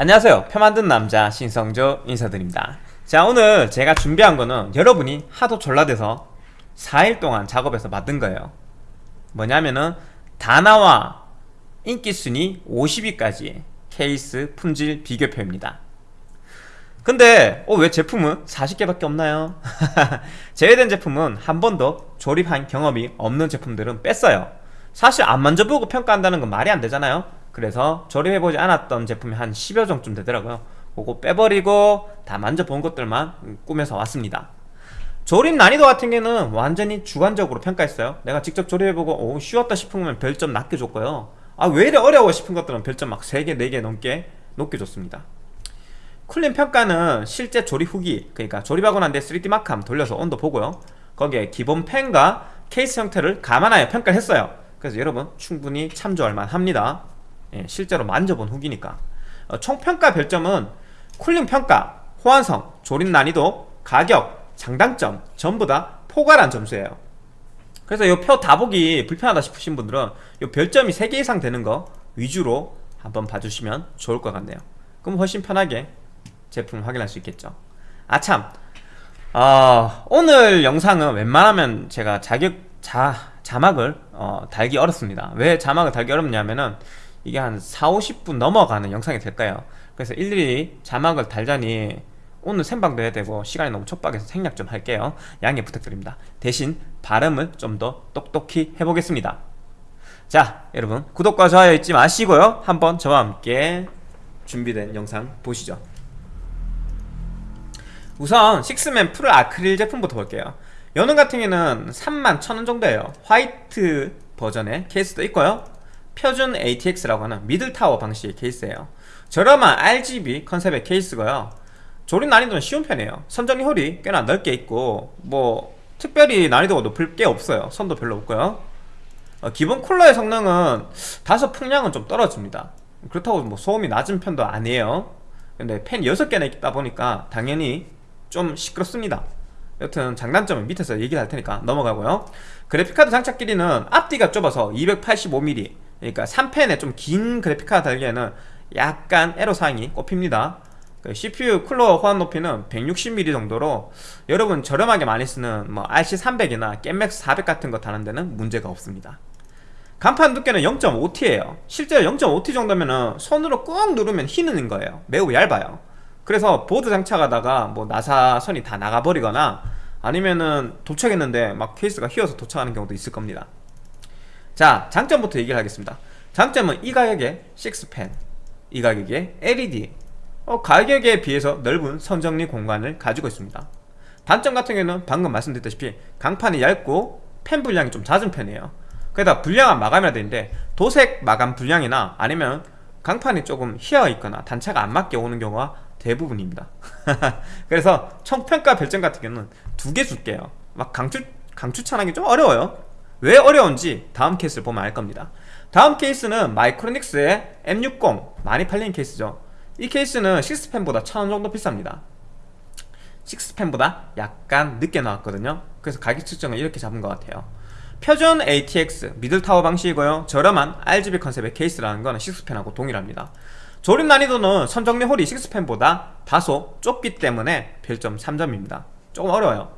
안녕하세요. 표 만든 남자 신성조 인사드립니다. 자 오늘 제가 준비한 거는 여러분이 하도 졸라대서 4일 동안 작업해서 만든 거예요. 뭐냐면은 다나와 인기순위 50위까지 케이스 품질 비교표입니다. 근데 어, 왜 제품은 40개밖에 없나요? 제외된 제품은 한 번도 조립한 경험이 없는 제품들은 뺐어요. 사실 안 만져보고 평가한다는 건 말이 안 되잖아요 그래서 조립해보지 않았던 제품이 한 10여 종쯤 되더라고요. 그거 빼버리고 다 만져본 것들만 꾸며서 왔습니다. 조립 난이도 같은 경우는 완전히 주관적으로 평가했어요. 내가 직접 조립해보고 오 쉬웠다 싶으면 별점 낮게 줬고요. 아왜 이래 어려워 싶은 것들은 별점 막 3개 4개 넘게 높게 줬습니다. 쿨링 평가는 실제 조립 후기 그러니까 조립하고 난 뒤에 3D 마크함 돌려서 온도 보고요. 거기에 기본 펜과 케이스 형태를 감안하여 평가를 했어요. 그래서 여러분 충분히 참조할 만합니다 예, 실제로 만져본 후기니까. 어, 총평가 별점은 쿨링 평가, 호환성, 조립 난이도, 가격, 장단점 전부 다 포괄한 점수예요. 그래서 이 표 다 보기 불편하다 싶으신 분들은 이 별점이 3개 이상 되는 거 위주로 한번 봐주시면 좋을 것 같네요. 그럼 훨씬 편하게 제품 확인할 수 있겠죠. 아참 어, 오늘 영상은 웬만하면 제가 자격 자, 자막을 어, 달기 어렵습니다. 왜 자막을 달기 어렵냐면은 이게 한 4, 50분 넘어가는 영상이 될까요? 그래서 일일이 자막을 달자니 오늘 생방도 해야 되고 시간이 너무 촉박해서 생략 좀 할게요. 양해 부탁드립니다. 대신 발음을 좀 더 똑똑히 해보겠습니다. 자 여러분 구독과 좋아요 잊지 마시고요. 한번 저와 함께 준비된 영상 보시죠. 우선 식스팬 풀 아크릴 제품부터 볼게요. 연은 같은 경우는 3만 1천원 정도예요. 화이트 버전의 케이스도 있고요 표준 ATX라고 하는 middle tower 방식의 케이스예요. 저렴한 RGB 컨셉의 케이스고요. 조립 난이도는 쉬운 편이에요. 선정리 홀이 꽤나 넓게 있고 뭐 특별히 난이도가 높을 게 없어요. 선도 별로 없고요. 어, 기본 쿨러의 성능은 다소 풍량은 좀 떨어집니다. 그렇다고 뭐 소음이 낮은 편도 아니에요. 근데 팬 6개나 있다 보니까 당연히 좀 시끄럽습니다. 여튼 장단점은 밑에서 얘기를 할 테니까 넘어가고요. 그래픽카드 장착 길이는 앞뒤가 좁아서 285mm 그러니까 3펜에 좀긴 그래픽카드 달기에는 약간 애로사항이 꼽힙니다. 그 CPU 쿨러 호환 높이는 160mm 정도로 여러분 저렴하게 많이 쓰는 뭐 RC300이나 겜맥스 400 같은 거 다는 데는 문제가 없습니다. 간판 두께는 0.5T예요. 실제로 0.5T 정도면 손으로 꾹 누르면 휘는 거예요. 매우 얇아요. 그래서 보드 장착하다가 뭐 나사선이 다 나가버리거나 아니면은 도착했는데 막 케이스가 휘어서 도착하는 경우도 있을 겁니다 자 장점부터 얘기를 하겠습니다. 장점은 이 가격에 6팬 이 가격에 LED 어, 가격에 비해서 넓은 선정리 공간을 가지고 있습니다. 단점 같은 경우는 방금 말씀드렸다시피 강판이 얇고 팬 불량이 좀 잦은 편이에요. 그러다 불량한 마감이라 되는데 도색 마감 불량이나 아니면 강판이 조금 휘어 있거나 단차가 안 맞게 오는 경우가 대부분입니다. 그래서 총평가 별점 같은 경우는 두 개 줄게요. 막 강추, 강추천하기 좀 어려워요 왜 어려운지 다음 케이스를 보면 알 겁니다. 다음 케이스는 마이크로닉스의 M60 많이 팔리는 케이스죠. 이 케이스는 6팬보다 1000원 정도 비쌉니다. 6팬보다 약간 늦게 나왔거든요. 그래서 가격 측정을 이렇게 잡은 것 같아요. 표준 ATX middle tower 방식이고요. 저렴한 RGB 컨셉의 케이스라는 거는 6팬하고 동일합니다. 조립 난이도는 선정리 홀이 6펜보다 다소 좁기 때문에 별점 3점입니다. 조금 어려워요.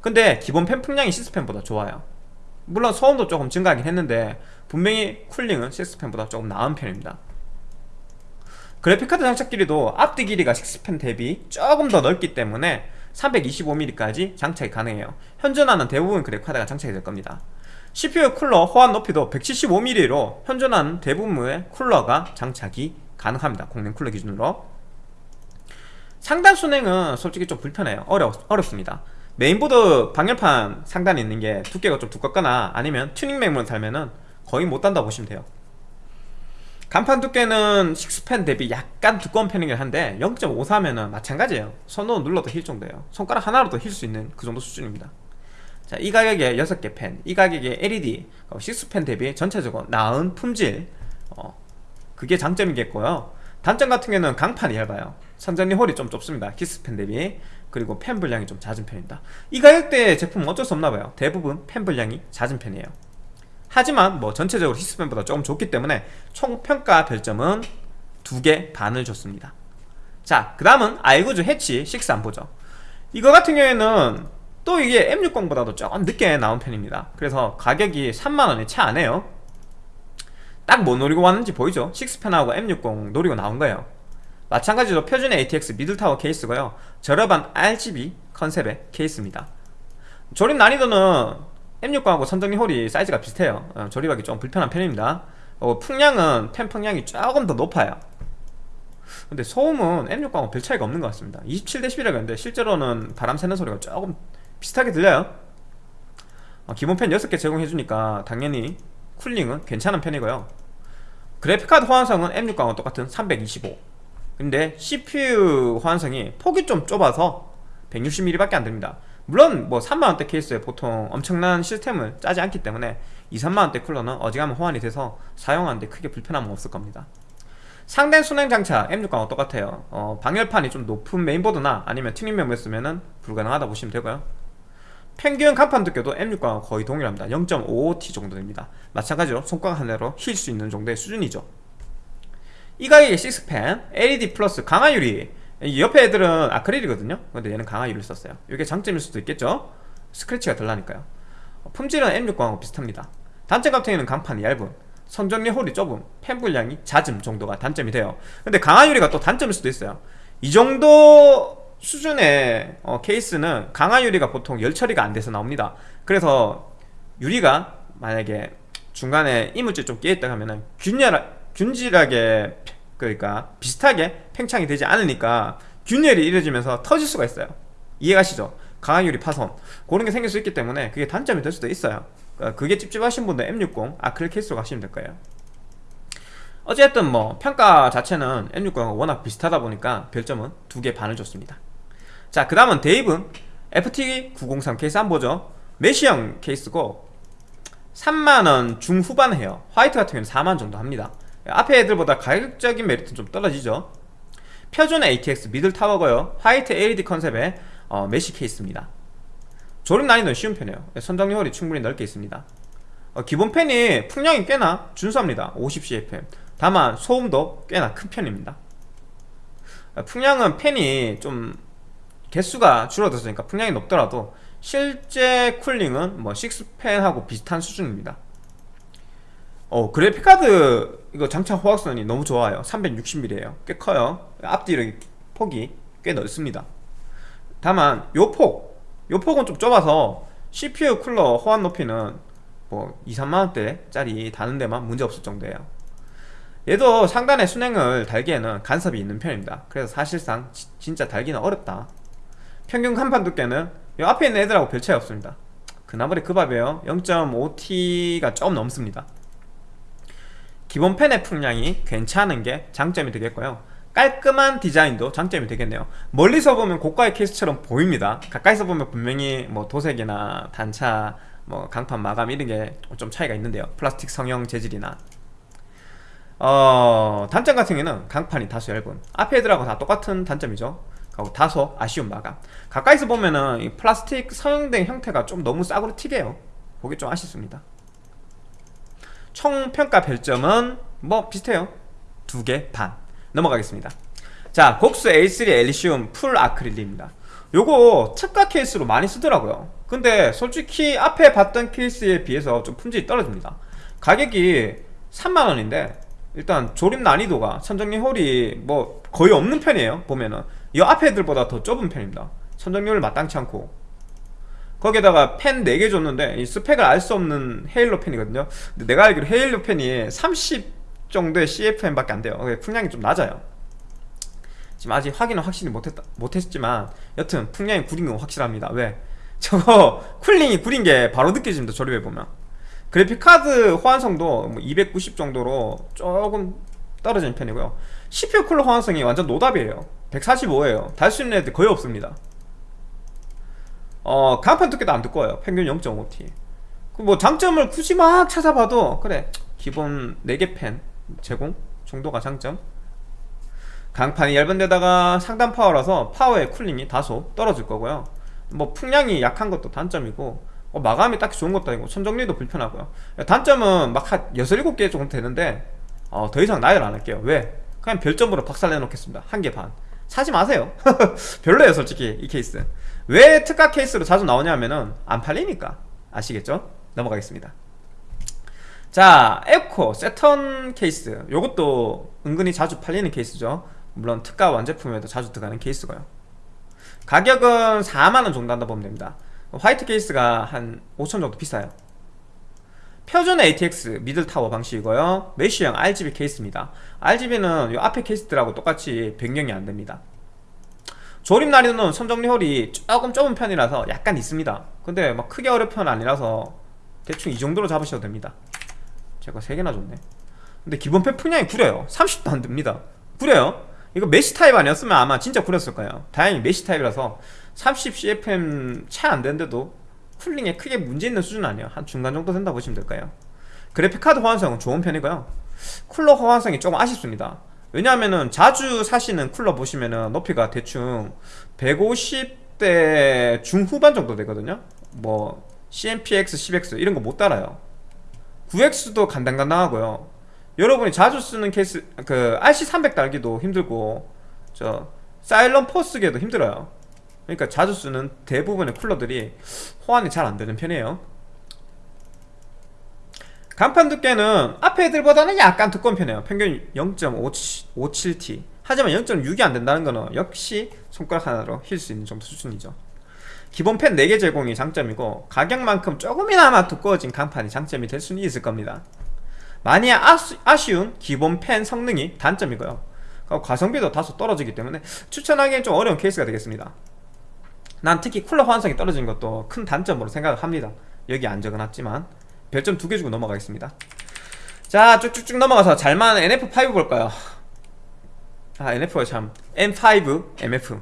근데 기본 펜 풍량이 6펜보다 좋아요 물론 소음도 조금 증가하긴 했는데 분명히 쿨링은 6펜보다 조금 나은 편입니다. 그래픽카드 장착 길이도 앞뒤 길이가 6펜 대비 조금 더 넓기 때문에 325mm까지 장착이 가능해요. 현존하는 대부분 그래픽카드가 장착이 될 겁니다. CPU 쿨러 호환 높이도 175mm로 현존하는 대부분의 쿨러가 장착이 가능합니다. 공랭 쿨러 기준으로. 상단 수랭은 솔직히 좀 불편해요. 어려, 어렵습니다 메인보드 방열판 상단에 있는 게 두께가 좀 두껍거나 아니면 튜닝 메모리를 달면은 거의 못 단다 보시면 돼요. 강판 두께는 6팬 대비 약간 두꺼운 편이긴 한데 0.5T면은 마찬가지예요. 손으로 눌러도 힐 정도예요. 손가락 하나로도 힐 수 있는 그 정도 수준입니다. 자, 이 가격에 6개 팬, 이 가격에 LED, 6팬 대비 전체적으로 나은 품질 어, 그게 장점이겠고요. 단점 같은 경우는 강판이 얇아요. 선전리 홀이 좀 좁습니다. 키스펜 대비 그리고 펜 분량이 좀 잦은 편입니다. 이 가격대의 제품은 어쩔 수 없나봐요. 대부분 펜 분량이 잦은 편이에요. 하지만 뭐 전체적으로 히스펜보다 조금 좋기 때문에 총 평가 별점은 두 개 반을 줬습니다. 자 그 다음은 아이구즈 해치 6 안 보죠. 이거 같은 경우에는 또 이게 M60보다도 조금 늦게 나온 편입니다. 그래서 가격이 3만원이 채 안해요. 딱 뭐 노리고 왔는지 보이죠? 6팬하고 M60 노리고 나온 거예요 마찬가지로 표준의 ATX middle tower 케이스고요. 저렴한 RGB 컨셉의 케이스입니다. 조립 난이도는 M60하고 선정리 홀이 사이즈가 비슷해요. 어, 조립하기 좀 불편한 편입니다. 어, 풍량은 팬 풍량이 조금 더 높아요. 근데 소음은 M60하고 별 차이가 없는 것 같습니다. 27dB라고 했는데 실제로는 바람 새는 소리가 조금 비슷하게 들려요. 어, 기본 팬 6개 제공해주니까 당연히 쿨링은 괜찮은 편이고요. 그래픽카드 호환성은 M60하고 똑같은 325 근데 CPU 호환성이 폭이 좀 좁아서 160mm 밖에 안 됩니다. 물론 뭐 3만원대 케이스에 보통 엄청난 시스템을 짜지 않기 때문에 2, 3만원대 쿨러는 어지간하면 호환이 돼서 사용하는데 크게 불편함은 없을 겁니다. 상단 수랭 장착 M60과와 똑같아요. 어, 방열판이 좀 높은 메인보드나 아니면 튜닝 메모리 쓰면은 불가능하다 보시면 되고요. 평균 강판 두께도 M60과와 거의 동일합니다. 0.55T 정도 됩니다. 마찬가지로 손가락 하나로 힐 수 있는 정도의 수준이죠 이 가격에 6팬, LED 플러스 강화 유리. 옆에 애들은 아크릴이거든요. 근데 얘는 강화 유리를 썼어요. 이게 장점일 수도 있겠죠? 스크래치가 덜 나니까요. 품질은 M60하고 비슷합니다. 단점 같은 경우는 강판이 얇은 선정리 홀이 좁은 팬 불량이 잦음 정도가 단점이 돼요. 근데 강화 유리가 또 단점일 수도 있어요. 이 정도 수준의 어, 케이스는 강화 유리가 보통 열 처리가 안 돼서 나옵니다. 그래서 유리가 만약에 중간에 이물질 좀 끼어있다 하면은 균열, 균질하게 그러니까 비슷하게 팽창이 되지 않으니까 균열이 이루어지면서 터질 수가 있어요. 이해가시죠? 강화유리 파손. 그런 게 생길 수 있기 때문에 그게 단점이 될 수도 있어요. 그러니까 그게 찝찝하신 분들 M60 아크릴 케이스로 가시면 될 거예요. 어쨌든 뭐 평가 자체는 M60과 워낙 비슷하다 보니까 별점은 두 개 반을 줬습니다. 자 그 다음은 데이븐. FT903 케이스 한번 보죠. 메시형 케이스고 3만원 중후반 해요. 화이트 같은 경우는 4만 정도 합니다 앞에 애들보다 가격적인 메리트는 좀 떨어지죠. 표준 ATX middle tower고요. 화이트 LED 컨셉의 어, 메시 케이스입니다. 조립 난이도는 쉬운 편이에요. 선정리 홀이 충분히 넓게 있습니다. 어, 기본 펜이 풍량이 꽤나 준수합니다. 50CFM 다만 소음도 꽤나 큰 편입니다. 어, 풍량은 펜이 좀 개수가 줄어들었으니까 풍량이 높더라도 실제 쿨링은 뭐 6펜하고 비슷한 수준입니다. 어 그래픽카드 이거 장착 호환성이 너무 좋아요. 360mm에요. 꽤 커요. 앞뒤로 폭이 꽤 넓습니다. 다만 요 폭 요 폭은 좀 좁아서 CPU 쿨러 호환 높이는 뭐 2, 3만원대 짜리 다는 데만 문제없을 정도예요. 얘도 상단에 순행을 달기에는 간섭이 있는 편입니다. 그래서 사실상 지, 진짜 달기는 어렵다. 평균 간판 두께는 이 앞에 있는 애들하고 별 차이 없습니다. 그나마리 그 밥이에요. 0.5T가 조금 넘습니다 기본 펜의 풍량이 괜찮은 게 장점이 되겠고요. 깔끔한 디자인도 장점이 되겠네요. 멀리서 보면 고가의 케이스처럼 보입니다. 가까이서 보면 분명히 뭐 도색이나 단차 뭐 강판 마감 이런 게 좀 차이가 있는데요. 플라스틱 성형 재질이나. 어 단점 같은 경우는 강판이 다소 얇은. 앞에 애들하고 다 똑같은 단점이죠. 하고 다소 아쉬운 마감. 가까이서 보면은 이 플라스틱 성형된 형태가 좀 너무 싸구려 튀게요. 보기 좀 아쉽습니다 총 평가 별점은 뭐 비슷해요. 두 개 반. 넘어가겠습니다. 자 콕스 A3 엘리시움 풀 아크릴입니다. 요거 특가 케이스로 많이 쓰더라고요. 근데 솔직히 앞에 봤던 케이스에 비해서 좀 품질이 떨어집니다. 가격이 3만원인데 일단 조립 난이도가 선정리 홀이 뭐 거의 없는 편이에요 보면은. 이 앞에 애들보다 더 좁은 편입니다. 선정리 홀 마땅치 않고 거기에다가 팬 4개 줬는데 이 스펙을 알 수 없는 헤일로 팬이거든요. 근데 내가 알기로 헤일로 팬이 30 정도의 CFM밖에 안 돼요. 풍량이 좀 낮아요. 지금 아직 확인은 확실히 못했다, 못했지만 여튼 풍량이 구린 건 확실합니다. 왜? 저거 쿨링이 구린 게 바로 느껴집니다 조립해보면. 그래픽카드 호환성도 290뭐 정도로 조금 떨어지는 편이고요. CPU 쿨러 호환성이 완전 노답이에요. 145에요. 달 수 있는 애들 거의 없습니다 어 강판 두께도 안 두꺼워요. 평균 0.5T 그 뭐 장점을 굳이 막 찾아봐도 그래. 기본 4개 팬 제공 정도가 장점. 강판이 얇은 데다가 상단 파워라서 파워의 cooling이 다소 떨어질 거고요. 뭐 풍량이 약한 것도 단점이고 어, 마감이 딱히 좋은 것도 아니고 선정리도 불편하고요. 단점은 막 한 6, 7개 정도 되는데 어, 더 이상 나열 안 할게요. 왜? 그냥 별점으로 박살내 놓겠습니다. 한 개 반. 사지 마세요. 별로예요 솔직히 이 케이스 왜 특가 케이스로 자주 나오냐면은 안 팔리니까. 아시겠죠? 넘어가겠습니다. 자 에코 새턴 케이스. 요것도 은근히 자주 팔리는 케이스죠. 물론 특가 완제품에도 자주 들어가는 케이스고요. 가격은 4만원 정도 한다 보면 됩니다. 화이트 케이스가 한 5천 정도 비싸요. 표준 ATX middle tower 방식이고요. mesh형 RGB 케이스입니다. RGB는 이 앞에 케이스들하고 똑같이 변경이 안됩니다 조립 난이도는 선정리 hole이 조금 좁은 편이라서 약간 있습니다. 근데 막 크게 어려운 편 아니라서 대충 이 정도로 잡으셔도 됩니다. 제가 3개나 줬네. 근데 기본 팬 풍량이 구려요. 30도 안 됩니다. 구려요. 이거 mesh 타입 아니었으면 아마 진짜 구렸을 거예요. 다행히 mesh 타입이라서 30cfm 채 안 되는데도 cooling에 크게 문제 있는 수준 아니에요. 한 중간 정도 된다 보시면 될까요? 그래픽카드 호환성은 좋은 편이고요. 쿨러 호환성이 조금 아쉽습니다 왜냐하면은 자주 사시는 쿨러 보시면은 높이가 대충 150대 중후반 정도 되거든요. 뭐 CMPX 10X 이런 거 못 따라요. 9X도 간당간당하고요. 여러분이 자주 쓰는 케이스 그 RC300 달기도 힘들고 저 사일런 포 쓰기에도 힘들어요. 그러니까 자주 쓰는 대부분의 쿨러들이 호환이 잘 안되는 편이에요 간판 두께는 앞에 애들보다는 약간 두꺼운 편이에요. 평균 0.57T 하지만 0.6이 안된다는 거는 역시 손가락 하나로 힐 수 있는 정도 수준이죠. 기본 펜 4개 제공이 장점이고 가격만큼 조금이나마 두꺼워진 간판이 장점이 될 수는 있을 겁니다. 많이 아쉬, 아쉬운 기본 펜 성능이 단점이고요. 가성비도 다소 떨어지기 때문에 추천하기엔 좀 어려운 케이스가 되겠습니다. 난 특히 쿨러 호환성이 떨어진 것도 큰 단점으로 생각을 합니다. 여기 안 적어놨지만 별점 두 개 주고 넘어가겠습니다. 자 쭉쭉쭉 넘어가서 잘만 NF5 볼까요? 아 NF가 참. N5 MF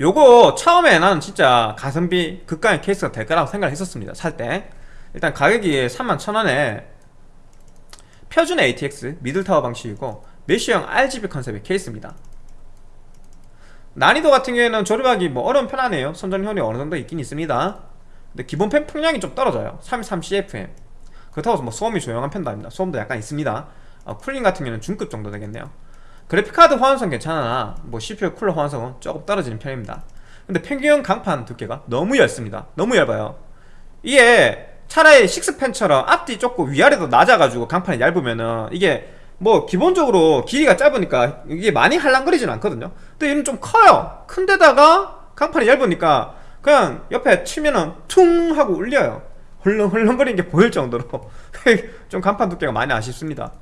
요거 처음에 나는 진짜 가성비 극강의 케이스가 될 거라고 생각을 했었습니다 살 때. 일단 가격이 31,000원에 표준 ATX middle tower 방식이고 mesh형 RGB 컨셉의 케이스입니다. 난이도 같은 경우에는 조립하기 뭐 어려운 편 아니에요. 선정리 hole이 어느 정도 있긴 있습니다 근데 기본 팬 풍량이 좀 떨어져요. 33CFM 그렇다고 해서 뭐 소음이 조용한 편도 아닙니다. 소음도 약간 있습니다. 어, cooling 같은 경우는 중급 정도 되겠네요. 그래픽카드 호환성 괜찮으나 뭐 CPU 쿨러 호환성은 조금 떨어지는 편입니다. 근데 평균 강판 두께가 너무 얇습니다. 너무 얇아요. 이게 차라리 식스펜처럼 앞뒤 좁고 위아래도 낮아가지고 강판이 얇으면은 이게 뭐 기본적으로 길이가 짧으니까 이게 많이 할랑거리지는 않거든요. 근데 얘는 좀 커요. 큰데다가 강판이 얇으니까 그냥 옆에 치면은 퉁 하고 울려요. 헐렁헐렁거리는 게 보일 정도로. 좀 간판 두께가 많이 아쉽습니다.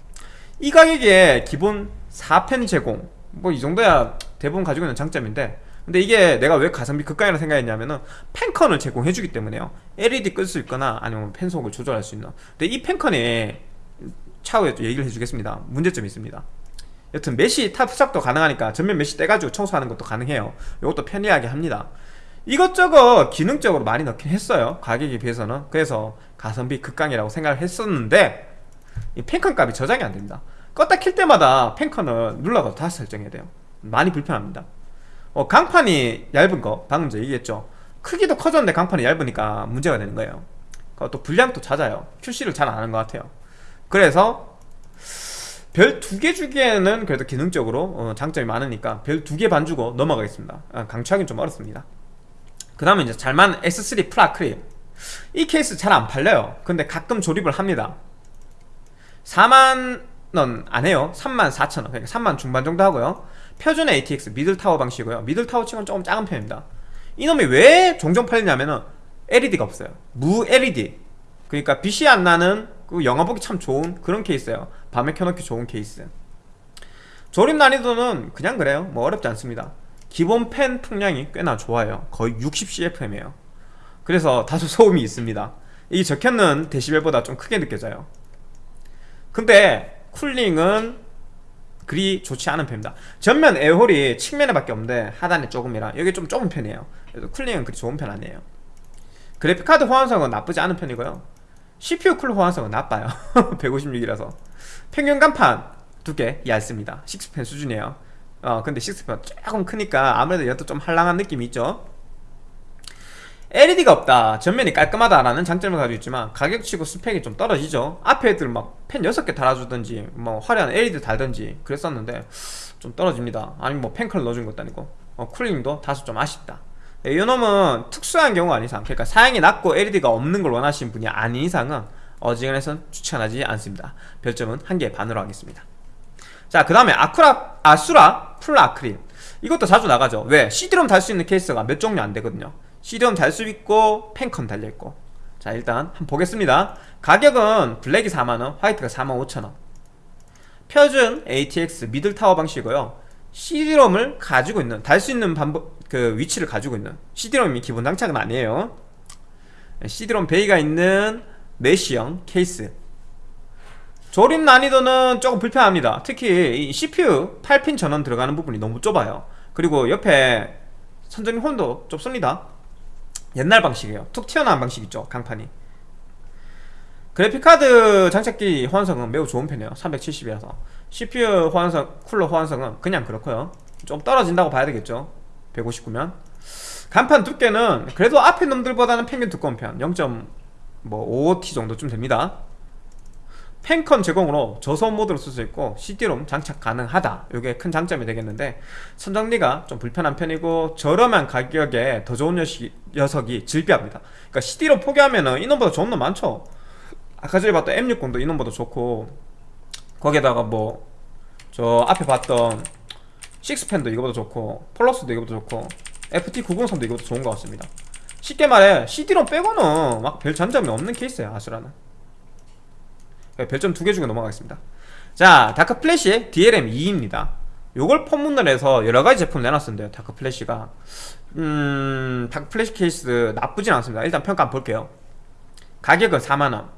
이 가격에 기본 4펜 제공. 뭐 이 정도야 대부분 가지고 있는 장점인데. 근데 이게 내가 왜 가성비 극강이라 생각했냐면은 팬컨을 제공해주기 때문에요. LED 끌 수 있거나 아니면 팬속을 조절할 수 있는. 근데 이 팬컨이 차후에 또 얘기를 해주겠습니다. 문제점이 있습니다. 여튼 mesh 탈부착도 가능하니까 전면 mesh 떼가지고 청소하는 것도 가능해요. 이것도 편리하게 합니다 이것저것 기능적으로 많이 넣긴 했어요. 가격에 비해서는. 그래서 가성비 극강이라고 생각을 했었는데 이 팬컨 값이 저장이 안됩니다. 껐다 킬 때마다 팬컨을 눌러서 다시 설정해야 돼요. 많이 불편합니다. 어, 강판이 얇은 거 방금 전 얘기했죠. 크기도 커졌는데 강판이 얇으니까 문제가 되는 거예요. 또 분량도 잦아요. QC를 잘 안 하는 것 같아요. 그래서 별 두 개 주기에는 그래도 기능적으로 어, 장점이 많으니까 별 두 개 반 주고 넘어가겠습니다. 아, 강추하기는 좀 어렵습니다 그 다음에 이제 잘만 S3 프라크릴 이 케이스 잘 안 팔려요. 근데 가끔 조립을 합니다. 4만원 안 해요. 3만 4천원. 그러니까 3만 중반 정도 하고요. 표준 ATX middle tower 방식이고요. middle tower 치고는 조금 작은 편입니다. 이놈이 왜 종종 팔리냐면은 LED가 없어요. 무 LED 그러니까 빛이 안 나는 그 영화 보기 참 좋은 그런 케이스예요. 밤에 켜놓기 좋은 케이스. 조립 난이도는 그냥 그래요. 뭐 어렵지 않습니다 기본 팬 풍량이 꽤나 좋아요. 거의 60cfm이에요. 그래서 다소 소음이 있습니다. 이 적혀있는 데시벨보다 좀 크게 느껴져요. 근데 cooling은 그리 좋지 않은 편입니다. 전면 air hole이 측면에 밖에 없는데 하단에 조금이라 여기 좀 좁은 편이에요. 그래서 cooling은 그리 좋은 편 아니에요. 그래픽카드 호환성은 나쁘지 않은 편이고요. CPU 쿨 호환성은 나빠요. 156이라서. 평균 강판 두께 얇습니다. 6팬 수준이에요 어 근데 6팬 조금 크니까 아무래도 이것도 좀 할랑한 느낌이 있죠. LED가 없다. 전면이 깔끔하다라는 장점을 가지고 있지만 가격치고 스펙이 좀 떨어지죠. 앞에 애들 막 팬 6개 달아주든지 뭐 화려한 LED 달든지 그랬었는데 좀 떨어집니다. 아니면 뭐 팬컨 넣어준 것도 아니고. 어, cooling도 다소 좀 아쉽다. 네, 이 놈은 특수한 경우가 아닌 이상 그러니까 사양이 낮고 LED가 없는 걸 원하시는 분이 아닌 이상은 어지간해선 추천하지 않습니다. 별점은 한 개 반으로 하겠습니다 자 그 다음에 아쿠라 아수라 풀 아크릴. 이것도 자주 나가죠. 왜? CD롬 달 수 있는 케이스가 몇 종류 안 되거든요. CD롬 달 수 있고 팬컨 달려있고. 자 일단 한번 보겠습니다. 가격은 블랙이 4만원 화이트가 4만 5천원. 표준 ATX middle tower 방식이고요. CD롬을 가지고 있는 달 수 있는 방법 그 위치를 가지고 있는 CD롬이 기본 장착은 아니에요. CD롬 bay가 있는 mesh형 케이스 조립 난이도는 조금 불편합니다. 특히 이 CPU 8핀 전원 들어가는 부분이 너무 좁아요. 그리고 옆에 선전이 홀도 좁습니다. 옛날 방식이에요. 툭 튀어나온 방식 있죠 강판이. 그래픽카드 장착기 호환성은 매우 좋은 편이에요 370이라서. CPU 호환성, 쿨러 호환성은 그냥 그렇고요. 좀 떨어진다고 봐야 되겠죠 159면. 간판 두께는 그래도 앞에 놈들보다는 평균 두꺼운 편 0.5T 정도쯤 됩니다 펜컨 제공으로 저소음 모드로 쓸 수 있고 CD롬 장착 가능하다. 이게 큰 장점이 되겠는데 선정리가 좀 불편한 편이고 저렴한 가격에 더 좋은 녀석이, 질비합니다. 그러니까 CD롬 포기하면은 이놈보다 좋은 놈 많죠? 아까 전에 봤던 M60도 이놈보다 좋고 거기에다가 뭐 저 앞에 봤던 식스펜도 이거보다 좋고 폴러스도 이거보다 좋고 FT903도 이거보다 좋은 것 같습니다. 쉽게 말해 CD롬 빼고는 막 별 장점이 없는 케이스야 아수라는. 네, 별점 두개 주고 넘어가겠습니다. 자 다크 플래시 DLM 2입니다. 요걸 폰문을 해서 여러가지 제품을 내놨었는데요 다크 플래시가. 음... 다크 플래시 케이스 나쁘진 않습니다. 일단 평가 한번 볼게요. 가격은 4만원.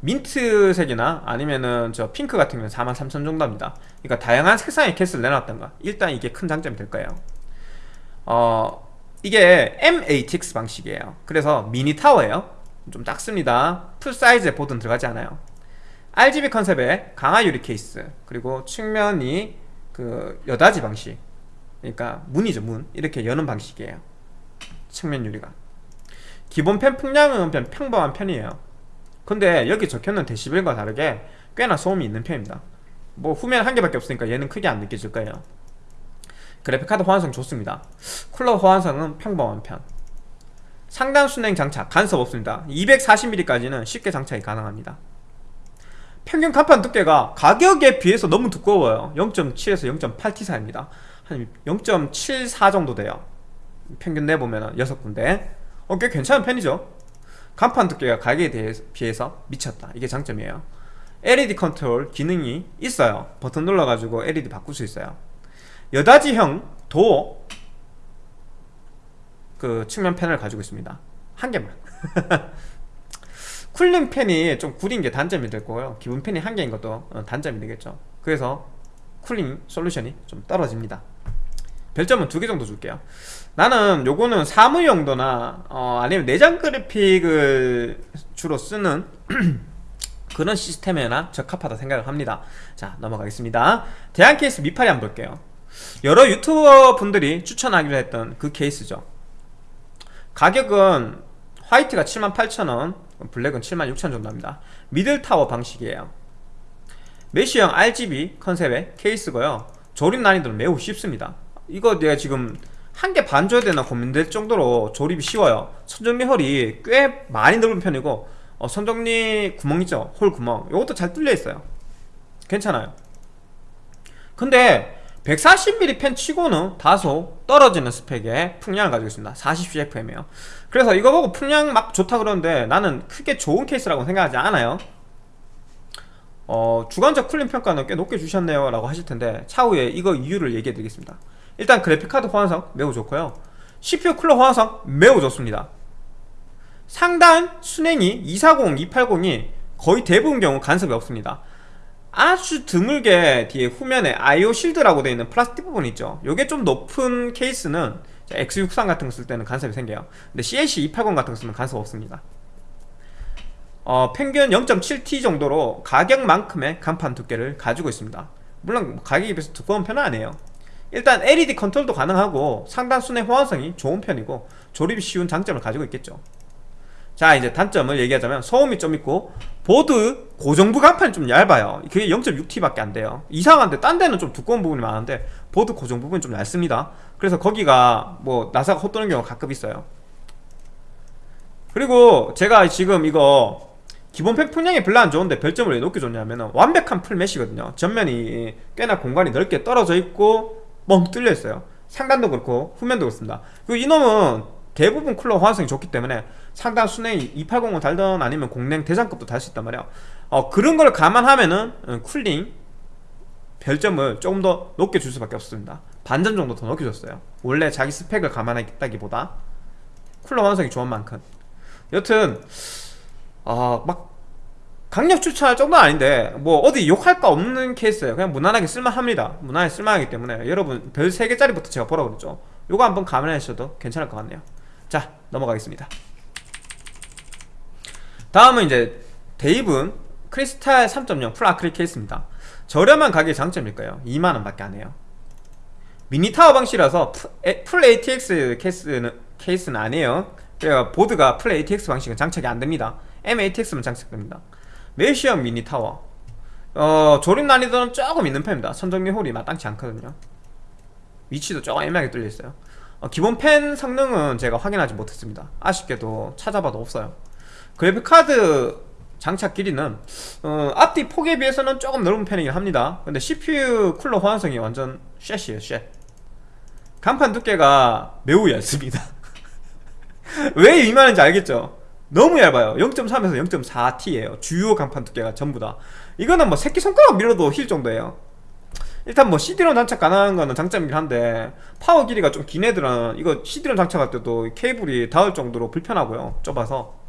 민트색이나 아니면은 저 핑크 같은 경우는 43,000 정도 합니다. 그러니까 다양한 색상의 케이스를 내놨던가. 일단 이게 큰 장점이 될 거예요. 어... 이게 MATX 방식이에요. 그래서 mini tower예요. 좀 작습니다. full size의 보드는 들어가지 않아요 RGB 컨셉의 강화 유리 케이스 그리고 측면이 그 여닫이 방식 그러니까 문이죠 문. 이렇게 여는 방식이에요. 측면 유리가. 기본 팬 풍량은 평범한 편이에요. 근데 여기 적혀있는 데시벨과 다르게 꽤나 소음이 있는 편입니다. 뭐 후면 한 개밖에 없으니까 얘는 크게 안 느껴질 거예요. 그래픽카드 호환성 좋습니다. 쿨러 호환성은 평범한 편. 상단 순행 장착 간섭 없습니다. 240mm까지는 쉽게 장착이 가능합니다 평균 간판 두께가 가격에 비해서 너무 두꺼워요. 0.7에서 0.8T 사이입니다. 한 0.74 정도 돼요. 평균 내보면 6군데. 어, 꽤 괜찮은 편이죠. 간판 두께가 가격에 비해서 미쳤다. 이게 장점이에요. LED 컨트롤 기능이 있어요. 버튼 눌러가지고 LED 바꿀 수 있어요. 여닫이형 도어 그 측면 패널 가지고 있습니다. 한 개만 cooling 팬이 좀 구린 게 단점이 될 거고요. 기본 팬이 한 개인 것도 어, 단점이 되겠죠. 그래서 cooling solution이 좀 떨어집니다. 별점은 두 개 정도 줄게요. 나는 요거는 사무 용도나 어, 아니면 내장 그래픽을 주로 쓰는 그런 시스템에나 적합하다 생각을 합니다. 자 넘어가겠습니다. 대한 케이스 미파리 한번 볼게요. 여러 유튜버 분들이 추천하기도 했던 그 케이스죠. 가격은 화이트가 78,000원 블랙은 76,000원 정도 합니다. middle tower 방식이에요. mesh형 RGB 컨셉의 케이스고요. 조립 난이도는 매우 쉽습니다. 이거 내가 지금 한 개 반 줘야 되나 고민될 정도로 조립이 쉬워요. 선정리 hole이 꽤 많이 넓은 편이고 어, 선정리 구멍 있죠? hole 구멍. 이것도 잘 뚫려 있어요. 괜찮아요. 근데 140mm 팬 치고는 다소 떨어지는 스펙의 풍량을 가지고 있습니다. 40CFM이에요. 그래서 이거 보고 풍량 막 좋다 그러는데 나는 크게 좋은 케이스라고 생각하지 않아요. 어, 주관적 cooling 평가는 꽤 높게 주셨네요 라고 하실 텐데 차후에 이거 이유를 얘기해 드리겠습니다. 일단 그래픽카드 호환성 매우 좋고요. CPU 쿨러 호환성 매우 좋습니다. 상단 순행이 240, 280이 거의 대부분 경우 간섭이 없습니다 아주 드물게 뒤에 후면에 IO 실드라고 되어 있는 플라스틱 부분 있죠. 요게 좀 높은 케이스는 X63 같은 거 쓸 때는 간섭이 생겨요. 근데 CAC 280 같은 거 쓰면 간섭 없습니다. 어, 평균 0.7T 정도로 가격만큼의 간판 두께를 가지고 있습니다. 물론 가격에 비해서 두꺼운 편은 아니에요. 일단 LED 컨트롤도 가능하고 상단 수랭 호환성이 좋은 편이고 조립이 쉬운 장점을 가지고 있겠죠 자 이제 단점을 얘기하자면 소음이 좀 있고 보드 고정부 강판이 좀 얇아요. 그게 0.6T밖에 안 돼요. 이상한데 딴 데는 좀 두꺼운 부분이 많은데 보드 고정 부분이 좀 얇습니다. 그래서 거기가 뭐 나사가 헛도는 경우가 가끔 있어요. 그리고 제가 지금 이거 기본 팬 풍량이 별로 안 좋은데 별점을 왜 높게 줬냐면 완벽한 full mesh거든요. 전면이 꽤나 공간이 넓게 떨어져 있고 뻥 뚫려 있어요. 상단도 그렇고 후면도 그렇습니다. 그리고 이놈은 대부분 쿨러 호환성이 좋기 때문에 상단 순행이 280을 달던 아니면 공랭 대장급도 달 수 있단 말이야. 어, 그런 걸 감안하면은 어, 쿨링 별점을 조금 더 높게 줄 수밖에 없습니다. 반점 정도 더 높게 줬어요. 원래 자기 스펙을 감안했다기보다. 쿨러 호환성이 좋은 만큼. 여튼 어, 막 강력 추천할 정도는 아닌데 뭐 어디 욕할 거 없는 케이스예요. 그냥 무난하게 쓸만합니다. 무난하게 쓸만하기 때문에. 여러분 별 3개짜리부터 제가 보라고 그랬죠. 요거 한번 감안하셔도 괜찮을 것 같네요. 자 넘어가겠습니다 다음은 이제 데이븐 크리스탈 3.0 full 아크릴 케이스입니다. 저렴한 가격의 장점일까요? 2만원 밖에 안 해요. mini tower 방식이라서 full ATX 케이스는, 케이스는 아니에요. 그래서 보드가 full ATX 방식은 장착이 안됩니다. MATX만 장착됩니다. mesh형 mini tower. 어, 조립 난이도는 조금 있는 편입니다. 선정리 hole이 마땅치 않거든요. 위치도 조금 애매하게 뚫려있어요. 어, 기본 팬 성능은 제가 확인하지 못했습니다. 아쉽게도 찾아봐도 없어요 그래픽카드 장착 길이는 어, 앞뒤 폭에 비해서는 조금 넓은 편이긴 합니다. 근데 CPU cooler 호환성이 완전 shit이에요 shit 강판 두께가 매우 얇습니다. 왜 2만원인지 알겠죠? 너무 얇아요. 0.3에서 0.4T예요. 주요 강판 두께가 전부 다. 이거는 뭐 새끼손가락 밀어도 휠 정도예요. 일단 뭐 CD롬 장착 가능한 거는 장점이긴 한데 파워 길이가 좀 긴 애들은 이거 CD롬 장착할 때도 케이블이 닿을 정도로 불편하고요. 좁아서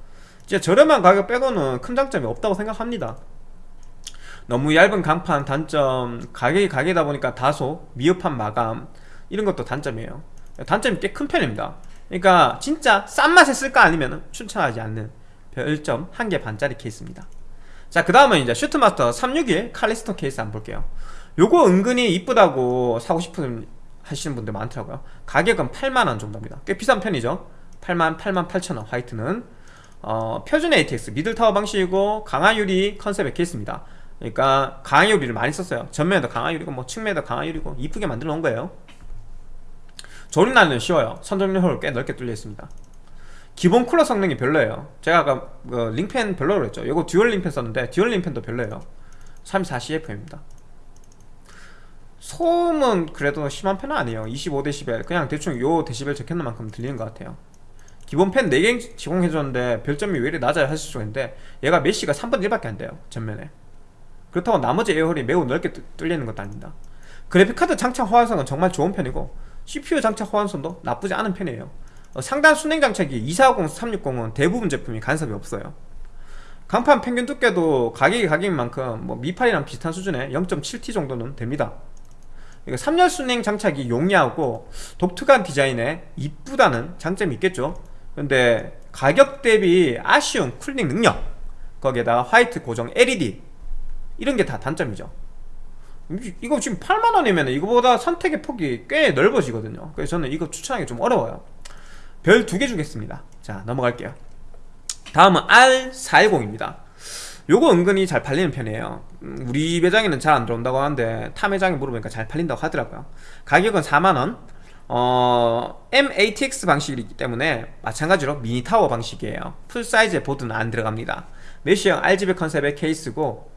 진짜 저렴한 가격 빼고는 큰 장점이 없다고 생각합니다. 너무 얇은 강판 단점 가격이 가격이다 보니까 다소 미흡한 마감 이런 것도 단점이에요. 단점이 꽤 큰 편입니다. 그러니까 진짜 싼 맛에 쓸까 아니면 추천하지 않는 별점 1개 반짜리 케이스입니다. 자 그 다음은 이제 슈트마스터 361 칼리스톤 케이스 한번 볼게요. 요거 은근히 이쁘다고 사고 싶은 하시는 분들 많더라고요. 가격은 8만원 정도입니다. 꽤 비싼 편이죠? 8만 8만 8천원 화이트는 어, 표준 ATX middle tower 방식이고 강화유리 컨셉의 케이스입니다. 그러니까 강화유리를 많이 썼어요. 전면에도 강화유리고 뭐 측면에도 강화유리고 이쁘게 만들어 놓은 거예요. 조립 난이도는 쉬워요. 선정리 hole 꽤 넓게 뚫려 있습니다. 기본 cooler 성능이 별로예요. 제가 아까 그 링펜 별로라고 그랬죠. 이거 dual ring 팬 썼는데 dual ring 팬도 별로예요. 34CFM입니다. 소음은 그래도 심한 편은 아니에요. 25dB 그냥 대충 요 데시벨 적혀놓은 만큼 들리는 것 같아요 기본 팬 4개 제공해줬는데 별점이 왜 이렇게 낮아요? 하실 수가 있는데 얘가 mesh가 3분의 1밖에 안 돼요 전면에. 그렇다고 나머지 air hole이 매우 넓게 뚫리는 것도 아닙니다. 그래픽카드 장착 호환성은 정말 좋은 편이고 CPU 장착 호환성도 나쁘지 않은 편이에요. 어, 상단 순행 장착이 240, 360은 대부분 제품이 간섭이 없어요. 강판 평균 두께도 가격이 가격인 만큼 뭐 미팔이랑 비슷한 수준의 0.7T 정도는 됩니다. 이거 3열 순행 장착이 용이하고 독특한 디자인에 이쁘다는 장점이 있겠죠 근데 가격 대비 아쉬운 쿨링 능력 거기에다가 화이트 고정 LED 이런 게 다 단점이죠. 이거 지금 8만원이면 이거보다 선택의 폭이 꽤 넓어지거든요. 그래서 저는 이거 추천하기 좀 어려워요. 별 두 개 주겠습니다. 자 넘어갈게요. 다음은 R410입니다. 요거 은근히 잘 팔리는 편이에요. 음, 우리 매장에는 잘 안 들어온다고 하는데 타 매장에 물어보니까 잘 팔린다고 하더라고요. 가격은 4만원 어, MATX 방식이기 때문에 마찬가지로 mini tower 방식이에요. full size의 보드는 안 들어갑니다. mesh형 RGB 컨셉의 케이스고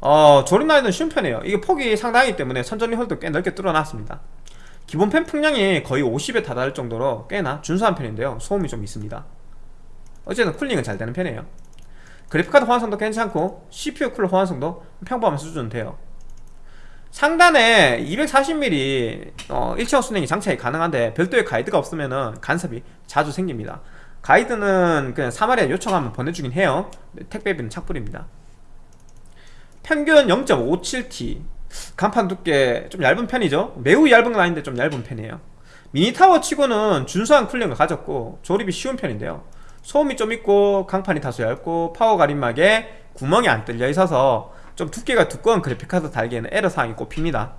어, 조립 난이도는 쉬운 편이에요. 이게 폭이 상당하기 때문에 선정리 hole도 꽤 넓게 뚫어놨습니다. 기본 팬 풍량이 거의 50에 다다를 정도로 꽤나 준수한 편인데요. 소음이 좀 있습니다. 어쨌든 cooling은 잘 되는 편이에요. 그래픽카드 호환성도 괜찮고 CPU cooler 호환성도 평범한 수준은 돼요 상단에 240mm 어, 일체형 수랭이 장착이 가능한데 별도의 가이드가 없으면 간섭이 자주 생깁니다. 가이드는 그냥 3R에 요청하면 보내주긴 해요. 택배비는 착불입니다. 평균 0.57T 강판 두께 좀 얇은 편이죠? 매우 얇은 건 아닌데 좀 얇은 편이에요. mini tower 치고는 준수한 cooling을 가졌고 조립이 쉬운 편인데요. 소음이 좀 있고 강판이 다소 얇고 파워 가림막에 구멍이 안 뚫려 있어서 좀 두께가 두꺼운 그래픽카드 달기에는 애로사항이 꽃핍니다.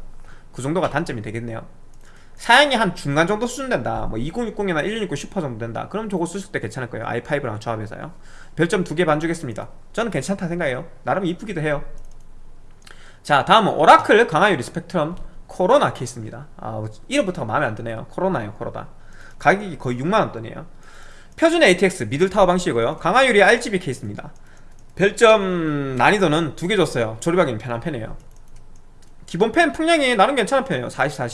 그 정도가 단점이 되겠네요. 사양이 한 중간 정도 수준 된다. 뭐 2060이나 1660 슈퍼 정도 된다. 그럼 저거 쓰실 때 괜찮을 거예요. i5랑 조합해서요. 별점 두 개 반 주겠습니다. 저는 괜찮다 생각해요. 나름 이쁘기도 해요. 자 다음은 오라클 강화유리 스펙트럼 코로나 케이스입니다. 아 이름부터가 마음에 안 드네요. 코로나요 코로나. 가격이 거의 6만원 돈이에요. 표준 ATX middle tower 방식이고요. 강화유리 RGB 케이스입니다 별점 난이도는 두 개 줬어요. 조립하기는 편한 편이에요. 기본 팬 풍량이 나름 괜찮은 편이에요. 44,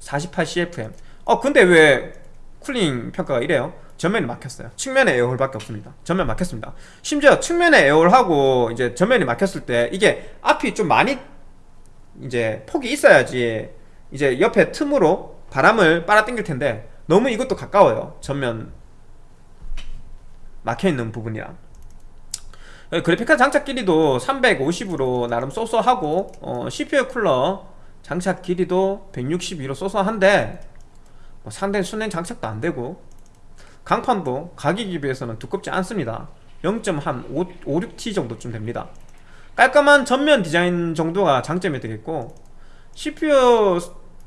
48CFM 어 근데 왜 쿨링 평가가 이래요? 전면이 막혔어요. 측면에 에어홀밖에 없습니다. 전면 막혔습니다. 심지어 측면에 에어홀하고 이제 전면이 막혔을 때 이게 앞이 좀 많이 이제 폭이 있어야지 이제 옆에 틈으로 바람을 빨아당길 텐데 너무 이것도 가까워요. 전면 막혀있는 부분이랑 그래픽카드 장착 길이도 350으로 나름 쏘쏘하고 어, CPU 쿨러 장착 길이도 162로 쏘쏘한데 뭐 상당히 순행 장착도 안되고 강판도 가격에 비해서는 두껍지 않습니다. 0.56T 정도쯤 됩니다. 깔끔한 전면 디자인 정도가 장점이 되겠고 CPU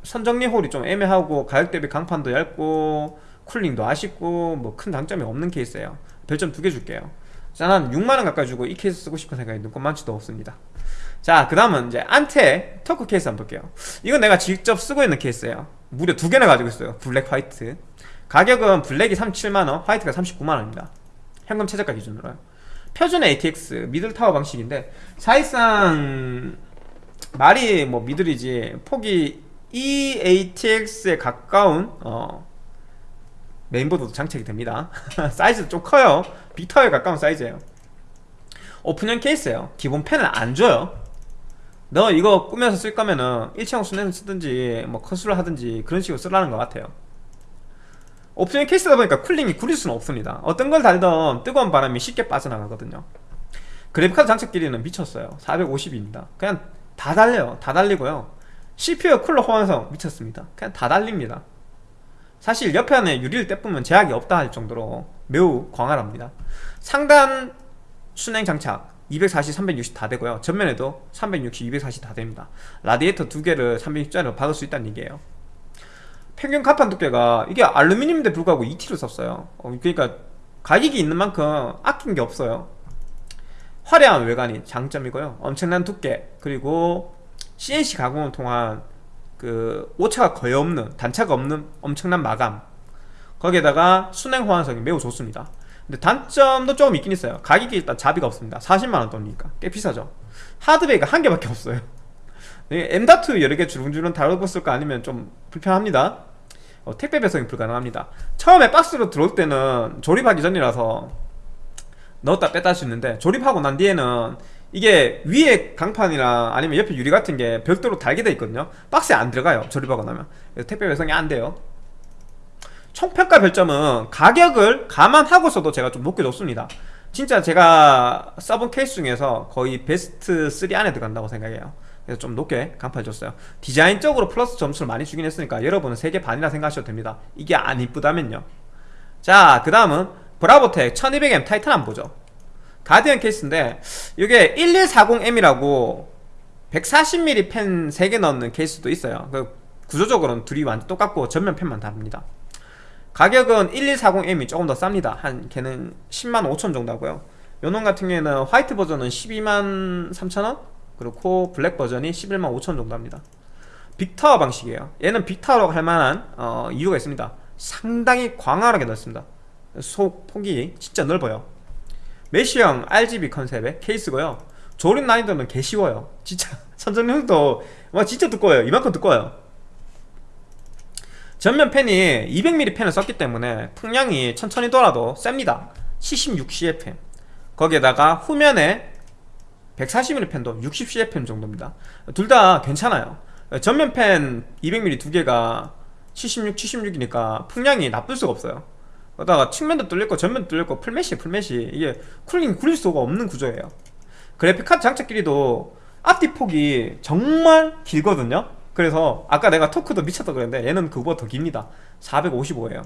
선정리 홀이 좀 애매하고 가격 대비 강판도 얇고 쿨링도 아쉽고 뭐 큰 장점이 없는 케이스예요. 별점 두 개 줄게요. 짠 한 6만원 가까이 주고 이 케이스 쓰고 싶은 생각이 눈꼽만치도 없습니다. 자 그 다음은 이제 안텍 토크 케이스 한번 볼게요. 이건 내가 직접 쓰고 있는 케이스예요. 무려 두 개나 가지고 있어요. 블랙 화이트. 가격은 블랙이 37만원 화이트가 39만원입니다. 현금 최저가 기준으로요. 표준 ATX middle tower 방식인데 사실상 말이 뭐 middle이지 폭이 EATX에 가까운 어, 메인보드도 장착이 됩니다. 사이즈도 좀 커요. big tower에 가까운 사이즈예요. 오픈형 케이스예요. 기본 팬을 안 줘요. 너 이거 꾸며서 쓸 거면은 일체형 수랭을 쓰든지 뭐 커수를 하든지 그런 식으로 쓰라는 것 같아요. 오픈형 케이스다 보니까 cooling이 구릴 수는 없습니다. 어떤 걸 달던 뜨거운 바람이 쉽게 빠져나가거든요. 그래픽카드 장착 길이는 미쳤어요. 450입니다. 그냥 다 달려요. 다 달리고요. CPU 쿨러 호환성 미쳤습니다. 그냥 다 달립니다 사실 옆에 안에 유리를 떼보면 제약이 없다 할 정도로 매우 광활합니다. 상단 순행 장착 240, 360 다 되고요. 전면에도 360, 240 다 됩니다. 라디에이터 두 개를 360짜리로 받을 수 있다는 얘기예요. 평균 가판 두께가 이게 알루미늄인데 불구하고 2T로 썼어요. 어, 그러니까 가격이 있는 만큼 아낀 게 없어요. 화려한 외관이 장점이고요. 엄청난 두께 그리고 CNC 가공을 통한 그 오차가 거의 없는 단차가 없는 엄청난 마감. 거기에다가 순행 호환성이 매우 좋습니다. 근데 단점도 조금 있긴 있어요. 가격이 일단 자비가 없습니다. 40만원 돈이니까. 꽤 비싸죠. 하드베이가 한 개밖에 없어요. M.2 여러 개 주름주름 다루고 쓸까 아니면 좀 불편합니다. 어, 택배 배송이 불가능합니다. 처음에 박스로 들어올 때는 조립하기 전이라서 넣었다 뺐다 할 수 있는데 조립하고 난 뒤에는 이게 위에 강판이나 아니면 옆에 유리 같은 게 별도로 달게 돼 있거든요. 박스에 안 들어가요 조립하고 나면. 택배 배송이 안 돼요. 총평가 별점은 가격을 감안하고서도 제가 좀 높게 줬습니다. 진짜 제가 써본 케이스 중에서 거의 베스트 3 안에 들어간다고 생각해요. 그래서 좀 높게 간판 줬어요. 디자인적으로 플러스 점수를 많이 주긴 했으니까 여러분은 3개 반이라 생각하셔도 됩니다. 이게 안 이쁘다면요. 자 그 다음은 브라보텍 1200M 타이탄 한번 보죠 가디언 케이스인데 이게 1140M이라고 140mm 팬 3개 넣는 케이스도 있어요. 그 구조적으로는 둘이 완전 똑같고 전면 팬만 다릅니다. 가격은 1140M이 조금 더 쌉니다. 한 걔는 10만 5천 정도 하고요. 요놈 같은 경우에는 화이트 버전은 12만 3천원? 그리고 블랙 버전이 11만 5천 정도 합니다. big tower 방식이에요. 얘는 big tower라고 할 만한 어, 이유가 있습니다. 상당히 광활하게 넓습니다. 속 폭이 진짜 넓어요 메쉬형 RGB 컨셉의 케이스고요. 조립 난이도는 개 쉬워요. 진짜. 선정형도 와 진짜 두꺼워요. 이만큼 두꺼워요. 전면 팬이 200mm 팬을 썼기 때문에 풍량이 천천히 돌아도 셉니다. 76CFM 거기에다가 후면에 140mm 팬도 60CFM 정도입니다. 둘 다 괜찮아요. 전면 팬 200mm 두 개가 76, 76이니까 풍량이 나쁠 수가 없어요 그러다가 측면도 뚫렸고 전면도 뚫렸고 full mesh full mesh. 이게 cooling 구릴 수가 없는 구조예요. 그래픽카드 장착 길이도 앞뒤 폭이 정말 길거든요. 그래서 아까 내가 토크도 미쳤다 그랬는데 얘는 그거보다 더 깁니다. 455에요.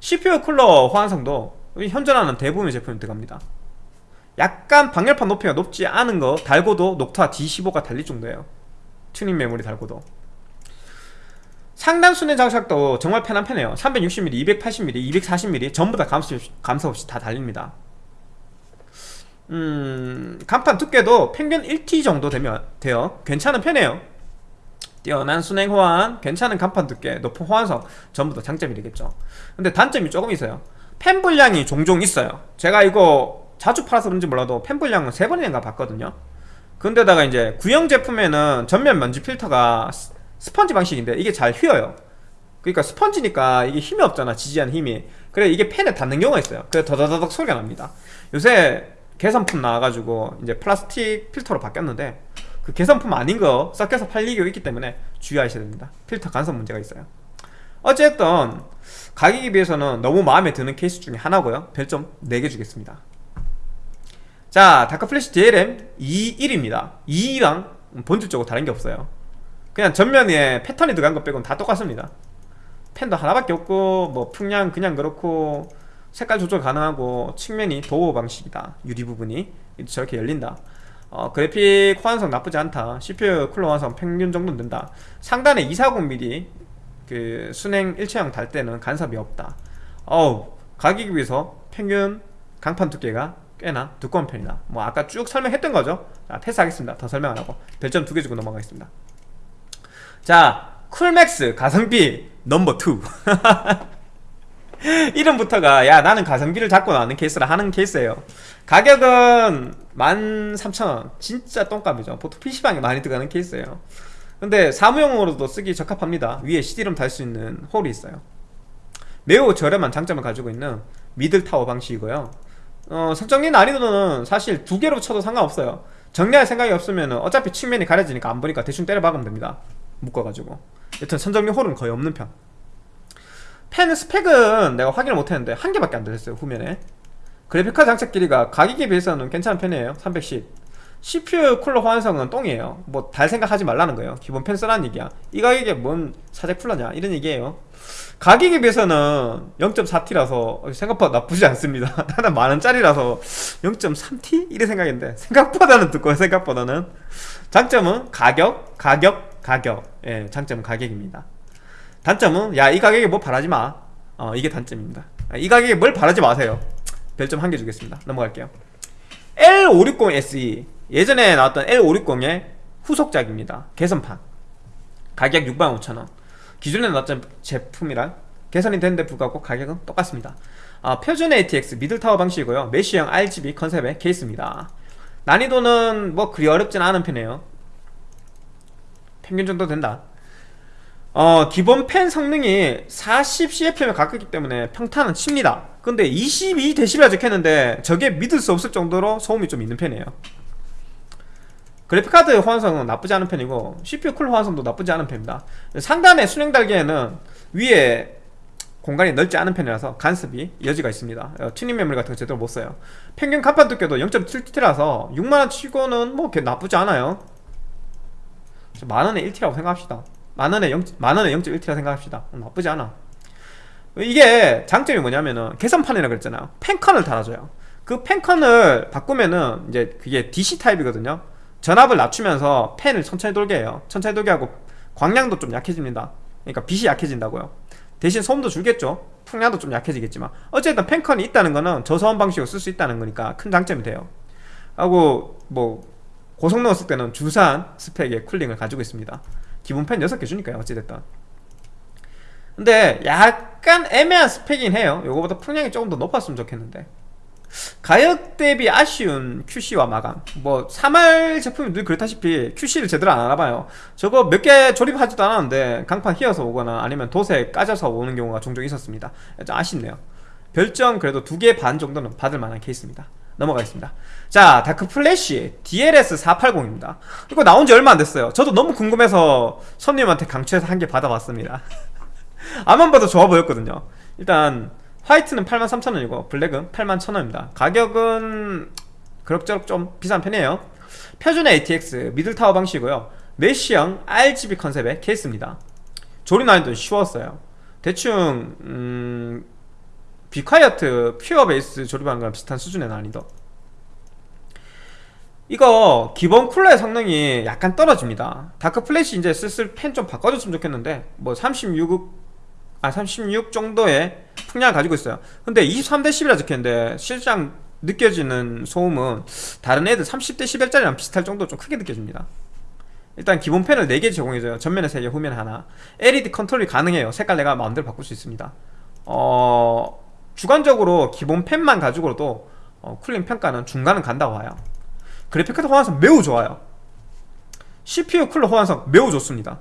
CPU 쿨러 호환성도 현존하는 대부분의 제품이 들어갑니다. 약간 방열판 높이가 높지 않은 거 달고도 녹투아 D15가 달릴 정도예요. 튜닝 메모리 달고도 상단 수냉 장착도 정말 편한 편이에요. 360mm, 280mm, 240mm 전부 다 감소, 감소 없이 다 달립니다. 음, 간판 두께도 평균 1T 정도 되면 돼요. 괜찮은 편이에요. 뛰어난 순행 호환, 괜찮은 간판 두께, 높은 호환성 전부 다 장점이 되겠죠. 근데 단점이 조금 있어요. 펜 분량이 종종 있어요. 제가 이거 자주 팔아서 그런지 몰라도 펜 분량은 3번인가 봤거든요. 근데 다가 이제 구형 제품에는 전면 먼지 필터가 스- 스펀지 방식인데 이게 잘 휘어요. 그러니까 스펀지니까 이게 힘이 없잖아 지지하는 힘이. 그래 이게 팬에 닿는 경우가 있어요. 그래 더더더덕 소리가 납니다. 요새 개선품 나와가지고 이제 플라스틱 필터로 바뀌었는데 그 개선품 아닌 거 섞여서 팔리고 있기 때문에 주의하셔야 됩니다. 필터 간섭 문제가 있어요. 어쨌든 가격에 비해서는 너무 마음에 드는 케이스 중에 하나고요. 별점 4개 주겠습니다. 자 다크플래시 DLM 21입니다. 2랑 본질적으로 다른 게 없어요 그냥 전면에 패턴이 들어간 것 빼고는 다 똑같습니다. 펜도 하나밖에 없고 뭐 풍량 그냥 그렇고 색깔 조절 가능하고 측면이 도어 방식이다. 유리 부분이 저렇게 열린다. 어, 그래픽 호환성 나쁘지 않다. CPU 쿨러 호환성 평균 정도는 된다. 상단에 240mm 그 순행 일체형 달 때는 간섭이 없다. 어우 가격에 비해서 평균 강판 두께가 꽤나 두꺼운 편이다. 뭐 아까 쭉 설명했던 거죠? 자 패스하겠습니다. 더 설명 안 하고. 별점 두 개 주고 넘어가겠습니다 자 쿨맥스 가성비 넘버 2 이름부터가 야 나는 가성비를 잡고 나는 케이스라 하는 케이스예요. 가격은 13,000원. 진짜 똥값이죠. 보통 PC방에 많이 들어가는 케이스예요. 근데 사무용으로도 쓰기 적합합니다. 위에 CD롬 달 수 있는 홀이 있어요. 매우 저렴한 장점을 가지고 있는 middle tower 방식이고요. 어, 선정리 난이도는 사실 두 개로 쳐도 상관없어요. 정리할 생각이 없으면 어차피 측면이 가려지니까 안 보니까 대충 때려 박으면 됩니다 묶어가지고. 여튼 선정리 홀은 거의 없는 편. 팬 스펙은 내가 확인을 못했는데 한 개밖에 안 들었어요 후면에. 그래픽카드 장착 길이가 가격에 비해서는 괜찮은 편이에요 310 CPU 쿨러 호환성은 똥이에요. 뭐 달 생각하지 말라는 거예요. 기본 펜 쓰라는 얘기야. 이 가격에 뭔 사제 쿨러냐 이런 얘기예요. 가격에 비해서는 0.4T라서 생각보다 나쁘지 않습니다. 나는 만원짜리라서 0.3T? 이래 생각했는데 생각보다는 두꺼워 생각보다는. 장점은 가격, 가격, 가격 예, 장점은 가격입니다. 단점은 야 이 가격에 뭐 바라지 마. 어, 이게 단점입니다. 아, 이 가격에 뭘 바라지 마세요. 별점 한 개 주겠습니다. 넘어갈게요. L560SE 예전에 나왔던 L560의 후속작입니다. 개선판. 가격 65,000원. 기존에 나왔던 제품이랑 개선이 됐는데 불구하고 가격은 똑같습니다. 아, 표준 ATX middle tower 방식이고요. mesh형 RGB 컨셉의 케이스입니다. 난이도는 뭐 그리 어렵진 않은 편이에요 평균 정도 된다. 어, 기본 팬 성능이 40CFM에 가깝기 때문에 평타는 칩니다. 근데 22dB라 적혔는데 저게 믿을 수 없을 정도로 소음이 좀 있는 편이에요. 그래픽카드 호환성은 나쁘지 않은 편이고 CPU 쿨러 호환성도 나쁘지 않은 편입니다. 상단에 수랭 달기에는 위에 공간이 넓지 않은 편이라서 간섭의 여지가 있습니다. 어, 튜닝 메모리 같은 거 제대로 못 써요. 평균 강판 두께도 0.7T라서 6만원 치고는 뭐 나쁘지 않아요 만원에 1T라고 생각합시다. 만원에 0, 만원에 0.1T라 생각합시다. 어, 나쁘지 않아. 이게 장점이 뭐냐면은 개선판이라 그랬잖아요. 팬컨을 달아줘요. 그 펜컨을 바꾸면은 이제 그게 DC 타입이거든요. 전압을 낮추면서 펜을 천천히 돌게 해요. 천천히 돌게 하고 광량도 좀 약해집니다. 그러니까 빛이 약해진다고요. 대신 소음도 줄겠죠. 풍량도 좀 약해지겠지만. 어쨌든 펜컨이 있다는 거는 저소음 방식으로 쓸 수 있다는 거니까 큰 장점이 돼요. 하고 뭐 넣었을 때는 주산 스펙의 쿨링을 가지고 있습니다. 기본 펜 6개 주니까요 어찌됐든. 근데 약간 애매한 스펙이긴 해요. 요거보다 풍량이 조금 더 높았으면 좋겠는데. 가격 대비 아쉬운 QC와 마감. 뭐 3R 제품이 늘 그렇다시피 QC를 제대로 안 알아봐요. 저거 몇 개 조립하지도 않았는데 강판 휘어서 오거나 아니면 도색 까져서 오는 경우가 종종 있었습니다. 좀 아쉽네요. 별점 그래도 두 개 반 정도는 받을 만한 케이스입니다 넘어가겠습니다. 자 다크 플래시 DLS 480입니다. 이거 나온 지 얼마 안 됐어요. 저도 너무 궁금해서 손님한테 강추해서 한 개 받아봤습니다. 앞만 봐도 좋아 보였거든요. 일단 화이트는 83,000원이고 블랙은 81,000원입니다. 가격은 그럭저럭 좀 비싼 편이에요. 표준 ATX middle tower 방식이고요. mesh형 RGB 컨셉의 케이스입니다. 조립 난이도는 쉬웠어요. 대충 음... 비콰이어트 퓨어 베이스 조립하는 거랑 비슷한 수준의 난이도. 이거 기본 쿨러의 성능이 약간 떨어집니다. 다크 플래시 이제 슬슬 팬 좀 바꿔줬으면 좋겠는데 뭐 36, 아 36 정도의 풍량을 가지고 있어요. 근데 23대11이라 적혔는데 실상 느껴지는 소음은 다른 애들 30대 11짜리랑 비슷할 정도 좀 크게 느껴집니다. 일단 기본 펜을 4개 제공해줘요. 전면에 3개 후면에 하나. LED 컨트롤이 가능해요. 색깔 내가 마음대로 바꿀 수 있습니다. 어... 주관적으로 기본 펜만 가지고도 어, 쿨링 평가는 중간은 간다고 봐요. 그래픽 카드 호환성 매우 좋아요. CPU 쿨러 호환성 매우 좋습니다.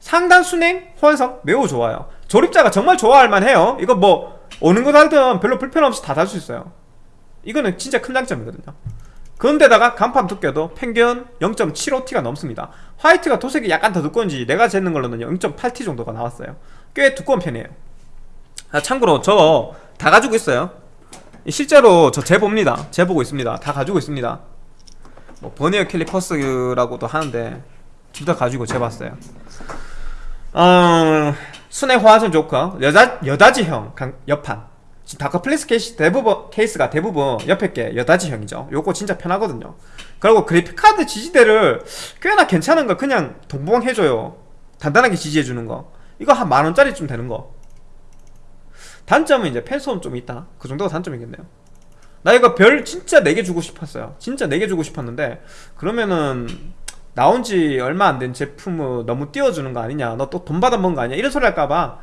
상단 순행 호환성 매우 좋아요. 조립자가 정말 좋아할 만해요. 이거 뭐 어느 거 달든 별로 불편 없이 다 달 수 있어요. 이거는 진짜 큰 장점이거든요. 그런데다가 간판 두께도 평균 0.75T가 넘습니다. 화이트가 도색이 약간 더 두꺼운지 내가 재는 걸로는 0.8T 정도가 나왔어요. 꽤 두꺼운 편이에요 아, 참고로 저 다 가지고 있어요. 실제로 저 재봅니다. 재보고 있습니다. 다 가지고 있습니다. 뭐 버니어 캘리퍼스라고도 하는데 둘 다 가지고 재봤어요. 어, 수냉 호환성 좋고 여자, 여닫이형 강- 지금 다크플래쉬 케이스 대부분 케이스가 대부분 옆에 게 여닫이형이죠. 요거 진짜 편하거든요. 그리고 그래픽카드 지지대를 꽤나 괜찮은 거 그냥 동봉 해줘요. 단단하게 지지해주는 거. 이거 한 만원짜리쯤 되는 거 단점은 이제 팬소음 좀 있다. 그 정도가 단점이겠네요. 나 이거 별 진짜 4개 주고 싶었어요. 진짜 4개 주고 싶었는데 그러면은 나온 지 얼마 안 된 제품을 너무 띄워주는 거 아니냐. 너 또 돈 받아먹은 거 아니냐. 이런 소리 할까봐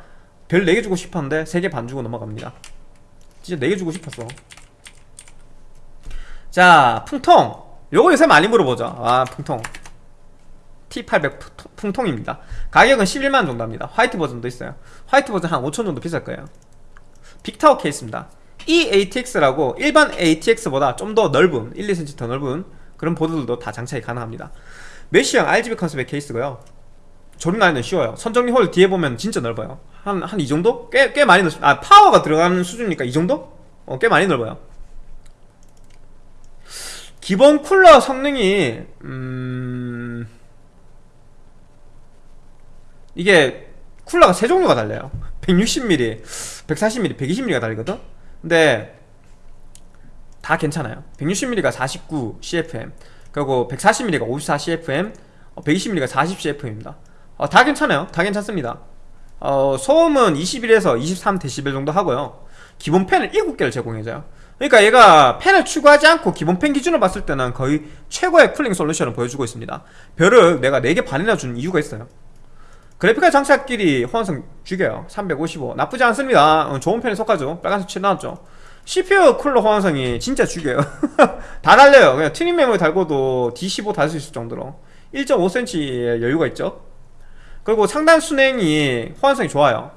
별 4개 주고 싶었는데 3개 반 주고 넘어갑니다. 진짜 4개 주고 싶었어. 자 풍통. 요거 요새 많이 물어보죠. 아 풍통. T800 풍통- 풍통입니다. 가격은 11만원 정도 합니다. 화이트 버전도 있어요. 화이트 버전 한 5천 정도 비쌀 거예요 빅타워 케이스입니다. 이 ATX라고 일반 ATX보다 좀 더 넓은 1, 2cm 더 넓은 그런 보드들도 다 장착이 가능합니다. 메쉬형 RGB 컨셉의 케이스고요. 조립 라인은 쉬워요. 선정리 홀 뒤에 보면 진짜 넓어요. 한 한 이 정도? 꽤, 꽤 많이 넓습니다 아 파워가 들어가는 수준이니까 이 정도? 어, 꽤 많이 넓어요. 기본 쿨러 성능이 음... 이게 쿨러가 세 종류가 달려요 160mm, 140mm, 120mm가 달리거든? 근데 다 괜찮아요. 160mm가 49 CFM 그리고 140mm가 54 CFM 120mm가 40 CFM입니다. 어, 다 괜찮아요. 다 괜찮습니다. 어, 소음은 21에서 23dB 정도 하고요. 기본 팬을 7개를 제공해줘요. 그러니까 얘가 팬을 추가하지 않고 기본 팬 기준으로 봤을 때는 거의 최고의 쿨링 솔루션을 보여주고 있습니다. 별을 내가 4개 반이나 준 이유가 있어요 그래픽카드 장착끼리 호환성 죽여요. 355 나쁘지 않습니다. 어, 좋은 편에 속하죠. 빨간색 칠 나왔죠. CPU 쿨러 호환성이 진짜 죽여요. 다 달려요. 그냥 트림 메모리 달고도 D15 달 수 있을 정도로. 1.5cm의 여유가 있죠. 그리고 상단 순행이 호환성이 좋아요.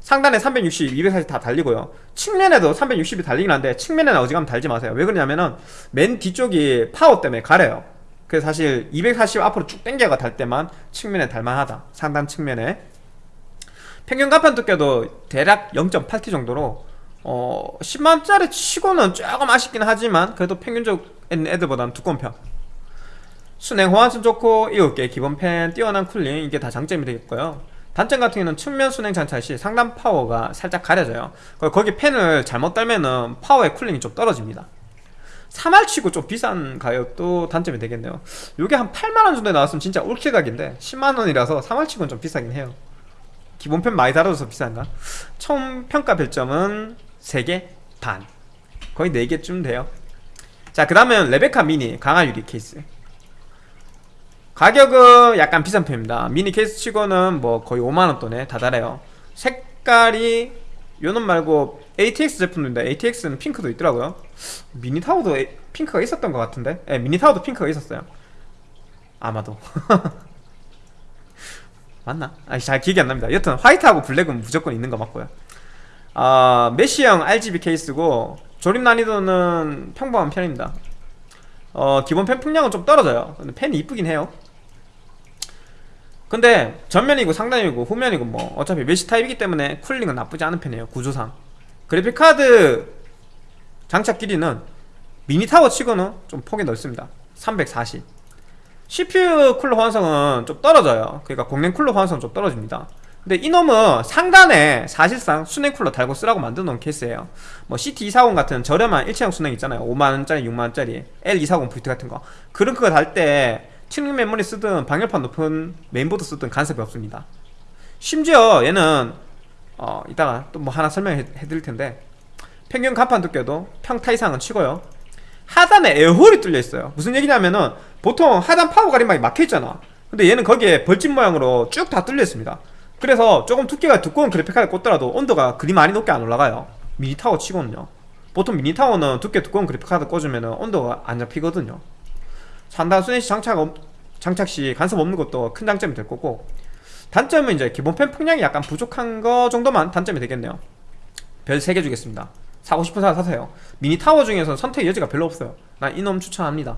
상단에 360, 240 다 달리고요. 측면에도 360이 달리긴 한데 측면에는 어지간하면 달지 마세요. 왜 그러냐면은 맨 뒤쪽이 파워 때문에 가려요 그래서 사실 240 앞으로 쭉 당겨가 달 때만 측면에 달만하다. 상단 측면에. 평균 강판 두께도 대략 0.8T 정도로 어 10만원짜리 치고는 조금 아쉽긴 하지만 그래도 평균적인 애들보다는 두꺼운 편. 수냉 호환성 좋고 7개 기본 팬 뛰어난 쿨링 이게 다 장점이 되겠고요. 단점 같은 경우는 측면 수냉 장착 시 상단 파워가 살짝 가려져요. 거기 팬을 잘못 달면은 파워의 쿨링이 좀 떨어집니다 3R 치고 좀 비싼 가격도 단점이 되겠네요. 요게 한 8만원 정도에 나왔으면 진짜 올킬 각인데 10만원이라서 3R 치고는 좀 비싸긴 해요. 기본 팬 많이 달아줘서 비싼가? 총 평가 별점은 3개 반. 거의 4개쯤 돼요. 자 그 다음은 레베카 미니 강화 유리 케이스. 가격은 약간 비싼 편입니다. 미니 케이스 치고는 뭐 거의 5만원 돈에 다달해요. 색깔이 요놈 말고 ATX 제품인데 ATX는 핑크도 있더라고요. 미니 타워도 에- 핑크가 있었던 것 같은데? 예, 미니 타워도 핑크가 있었어요. 아마도. 맞나? 아니 잘 기억이 안 납니다. 여튼 화이트하고 블랙은 무조건 있는 거 맞고요. 아 메쉬형 RGB 케이스고 조립 난이도는 평범한 편입니다. 어 기본 펜 풍량은 좀 떨어져요. 근데 펜이 이쁘긴 해요 근데 전면이고 상단이고 후면이고 뭐 어차피 메쉬 타입이기 때문에 쿨링은 나쁘지 않은 편이에요 구조상. 그래픽카드 장착 길이는 미니 타워 치고는 좀 폭이 넓습니다. 340 CPU 쿨러 호환성은 좀 떨어져요. 그러니까 공랭 쿨러 호환성은 좀 떨어집니다. 근데 이놈은 상단에 사실상 수냉 쿨러 달고 쓰라고 만든 놓은 케이스예요. 뭐 CT240 같은 저렴한 일체형 수냉 있잖아요. 5만원짜리 6만원짜리 L240 VT 같은 거. 그런 거달 때 튜닝 메모리 쓰든 방열판 높은 메인보드 쓰든 간섭이 없습니다. 심지어 얘는 어 이따가 또 뭐 하나 설명해 드릴 텐데 평균 강판 두께도 평타 이상은 치고요. 하단에 에어홀이 뚫려 있어요. 무슨 얘기냐면은 보통 하단 파워 가림막이 막혀 있잖아. 근데 얘는 거기에 벌집 모양으로 쭉 다 뚫려 있습니다. 그래서 조금 두께가 두꺼운 그래픽카드 꽂더라도 온도가 그리 많이 높게 안 올라가요. 미니타워 치고는요. 보통 미니타워는 두께 두꺼운 그래픽카드 꽂으면 온도가 안 잡히거든요 상단 수냉 시 장착, 없- 장착 시 간섭 없는 것도 큰 장점이 될 거고 단점은 이제 기본 팬 풍량이 약간 부족한 거 정도만 단점이 되겠네요. 별 3개 주겠습니다. 사고 싶은 사람 사세요. 미니 타워 중에서는 선택 여지가 별로 없어요. 난 이놈 추천합니다.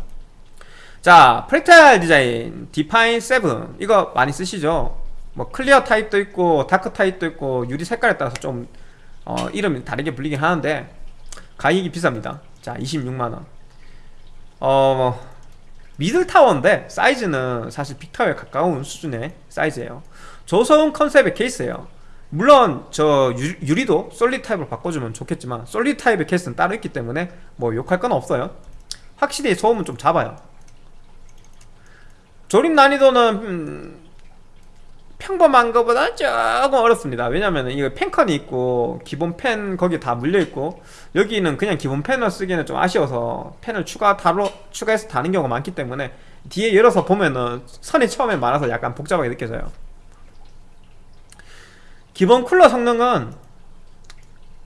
자 프랙탈 디자인 디파인 7 이거 많이 쓰시죠? 뭐 클리어 타입도 있고 다크 타입도 있고 유리 색깔에 따라서 좀 어, 이름이 다르게 불리긴 하는데 가격이 비쌉니다. 자 26만원. 어 미들 타워인데 사이즈는 사실 빅타워에 가까운 수준의 사이즈예요. 저소음 컨셉의 케이스예요. 물론 저 유, 유리도 솔리드 타입으로 바꿔주면 좋겠지만 솔리드 타입의 케이스는 따로 있기 때문에 뭐 욕할 건 없어요. 확실히 소음은 좀 잡아요. 조립 난이도는 음, 평범한 것보다 조금 어렵습니다. 왜냐면 이거 펜컨이 있고 기본 펜 거기 다 물려있고 여기는 그냥 기본 펜을 쓰기에는 좀 아쉬워서 펜을 추가 다로 추가해서 다는 경우가 많기 때문에 뒤에 열어서 보면은 선이 처음에 많아서 약간 복잡하게 느껴져요. 기본 쿨러 성능은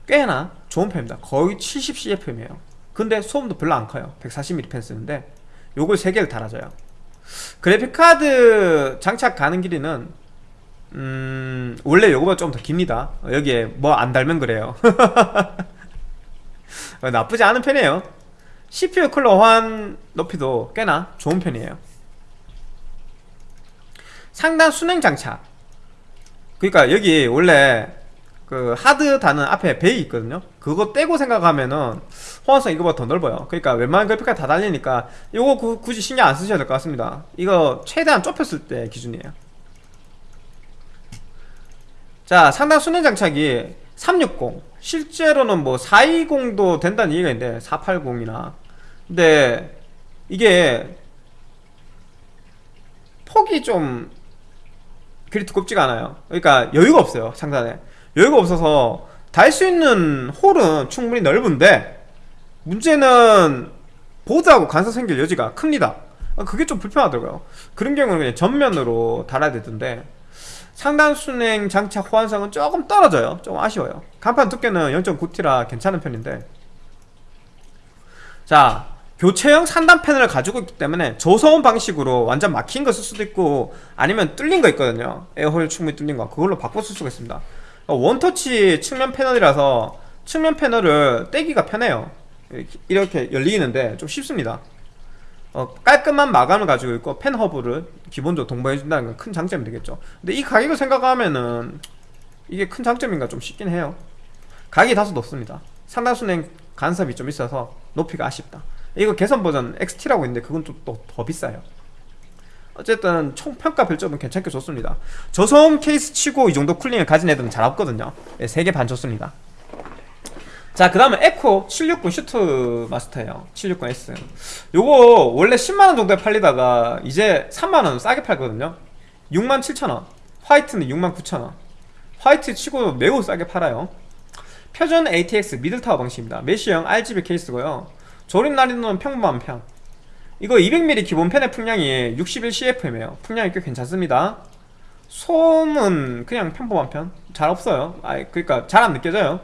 꽤나 좋은 편입니다. 거의 70CFM이에요. 근데 소음도 별로 안 커요. 140mm 펜 쓰는데 요걸 3개를 달아줘요. 그래픽카드 장착 가는 길이는 음 원래 요거보다 좀더 깁니다. 어, 여기에 뭐 안 달면 그래요. 어, 나쁘지 않은 편이에요. CPU 쿨러 호환 높이도 꽤나 좋은 편이에요. 상단 순행 장착. 그러니까 여기 원래 그 하드 단은 앞에 베이 있거든요. 그거 떼고 생각하면은 호환성 이거보다 더 넓어요. 그러니까 웬만한 그래픽카드 다 달리니까 이거 구- 굳이 신경 안 쓰셔도 될것 같습니다. 이거 최대한 좁혔을 때 기준이에요 자 상단 순행 장착이 360 실제로는 뭐 420도 된다는 얘기가 있는데 480이나. 근데 이게 폭이 좀 그리 두껍지가 않아요. 그러니까 여유가 없어요 상단에. 여유가 없어서 달 수 있는 홀은 충분히 넓은데 문제는 보드하고 간섭 생길 여지가 큽니다. 아, 그게 좀 불편하더라고요. 그런 경우는 그냥 전면으로 달아야 되던데 상단 순행 장착 호환성은 조금 떨어져요. 좀 아쉬워요. 간판 두께는 0.9T라 괜찮은 편인데. 자 교체형 상단 패널을 가지고 있기 때문에 저소음 방식으로 완전 막힌 거 쓸 수도 있고 아니면 뚫린 거 있거든요. 에어홀 충분히 뚫린 거. 그걸로 바꿔 쓸 수가 있습니다. 어, 원터치 측면 패널이라서 측면 패널을 떼기가 편해요. 이렇게 열리는데 좀 쉽습니다 어, 깔끔한 마감을 가지고 있고 펜 허브를 기본적으로 동봉해준다는 건 큰 장점이 되겠죠. 근데 이 가격을 생각하면은 이게 큰 장점인가 좀 싶긴 해요. 가격이 다소 높습니다. 순행 간섭이 좀 있어서 높이가 아쉽다. 이거 개선 버전 XT라고 있는데 그건 또더 비싸요. 어쨌든 총 평가 별점은 괜찮게 좋습니다. 저소음 케이스 치고 이 정도 쿨링을 가진 애들은 잘 없거든요. 네, 3개 반 좋습니다 자 그 다음에 앱코 760 수트 마스터예요. 760S 요거 원래 10만원 정도에 팔리다가 이제 3만원 싸게 팔거든요. 67,000원. 화이트는 69,000원. 화이트 치고 매우 싸게 팔아요. 표준 ATX 미들타워 방식입니다. 메쉬형 RGB 케이스고요. 조립 난이도는 평범한 편. 이거 200mm 기본 팬의 풍량이 61CFM이에요. 풍량이 꽤 괜찮습니다. 소음은 그냥 평범한 편. 잘 없어요. 아 그러니까 잘 안 느껴져요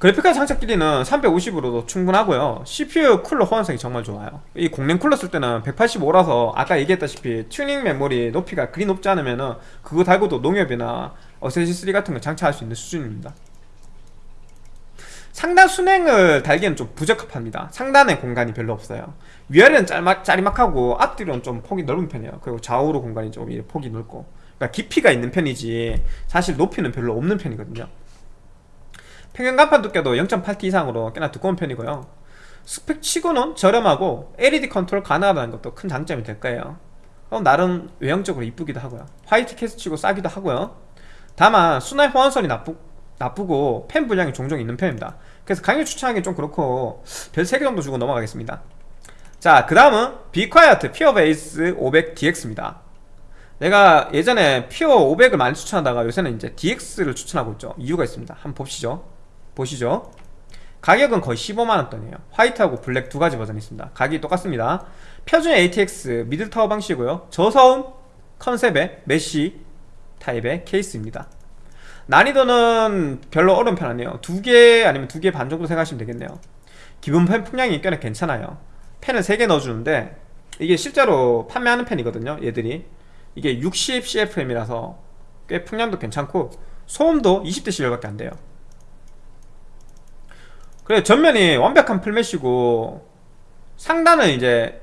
그래픽카드 장착 길이는 350으로도 충분하고요. CPU 쿨러 호환성이 정말 좋아요. 이 공랭 쿨러 쓸 때는 185라서 아까 얘기했다시피 튜닝 메모리 높이가 그리 높지 않으면 은 그거 달고도 농협이나 어쌔신3 같은 거 장착할 수 있는 수준입니다. 상단 수냉을 달기에는 좀 부적합합니다. 상단에 공간이 별로 없어요. 위아래는 짤막, 짜리막하고 앞뒤로는 좀 폭이 넓은 편이에요. 그리고 좌우로 공간이 좀 폭이 넓고. 그러니까 깊이가 있는 편이지 사실 높이는 별로 없는 편이거든요 평균 강판 두께도 0.8T 이상으로 꽤나 두꺼운 편이고요. 스펙 치고는 저렴하고 LED 컨트롤 가능하다는 것도 큰 장점이 될 거예요. 어, 나름 외형적으로 이쁘기도 하고요. 화이트 케이스 치고 싸기도 하고요. 다만 수냉 호환성이 나쁘, 나쁘고 팬 불량이 종종 있는 편입니다. 그래서 강력 추천하기 좀 그렇고 별 3개 정도 주고 넘어가겠습니다. 자 그 다음은 비콰이어트 퓨어 베이스 500DX입니다. 내가 예전에 퓨어 500을 많이 추천하다가 요새는 이제 DX를 추천하고 있죠. 이유가 있습니다. 한번 봅시죠 보시죠. 가격은 거의 15만원 돈이에요. 화이트하고 블랙 두 가지 버전이 있습니다. 가격이 똑같습니다. 표준 ATX 미들타워 방식이고요. 저소음 컨셉의 mesh 타입의 케이스입니다. 난이도는 별로 어려운 편 아니에요. 두 개 아니면 두 개 반 정도 생각하시면 되겠네요. 기본 팬 풍량이 꽤나 괜찮아요. 팬을 3개 넣어주는데 이게 실제로 판매하는 팬이거든요 얘들이. 이게 60CFM이라서 꽤 풍량도 괜찮고 소음도 20dB밖에 안 돼요 그래 전면이 완벽한 full mesh고 상단은 이제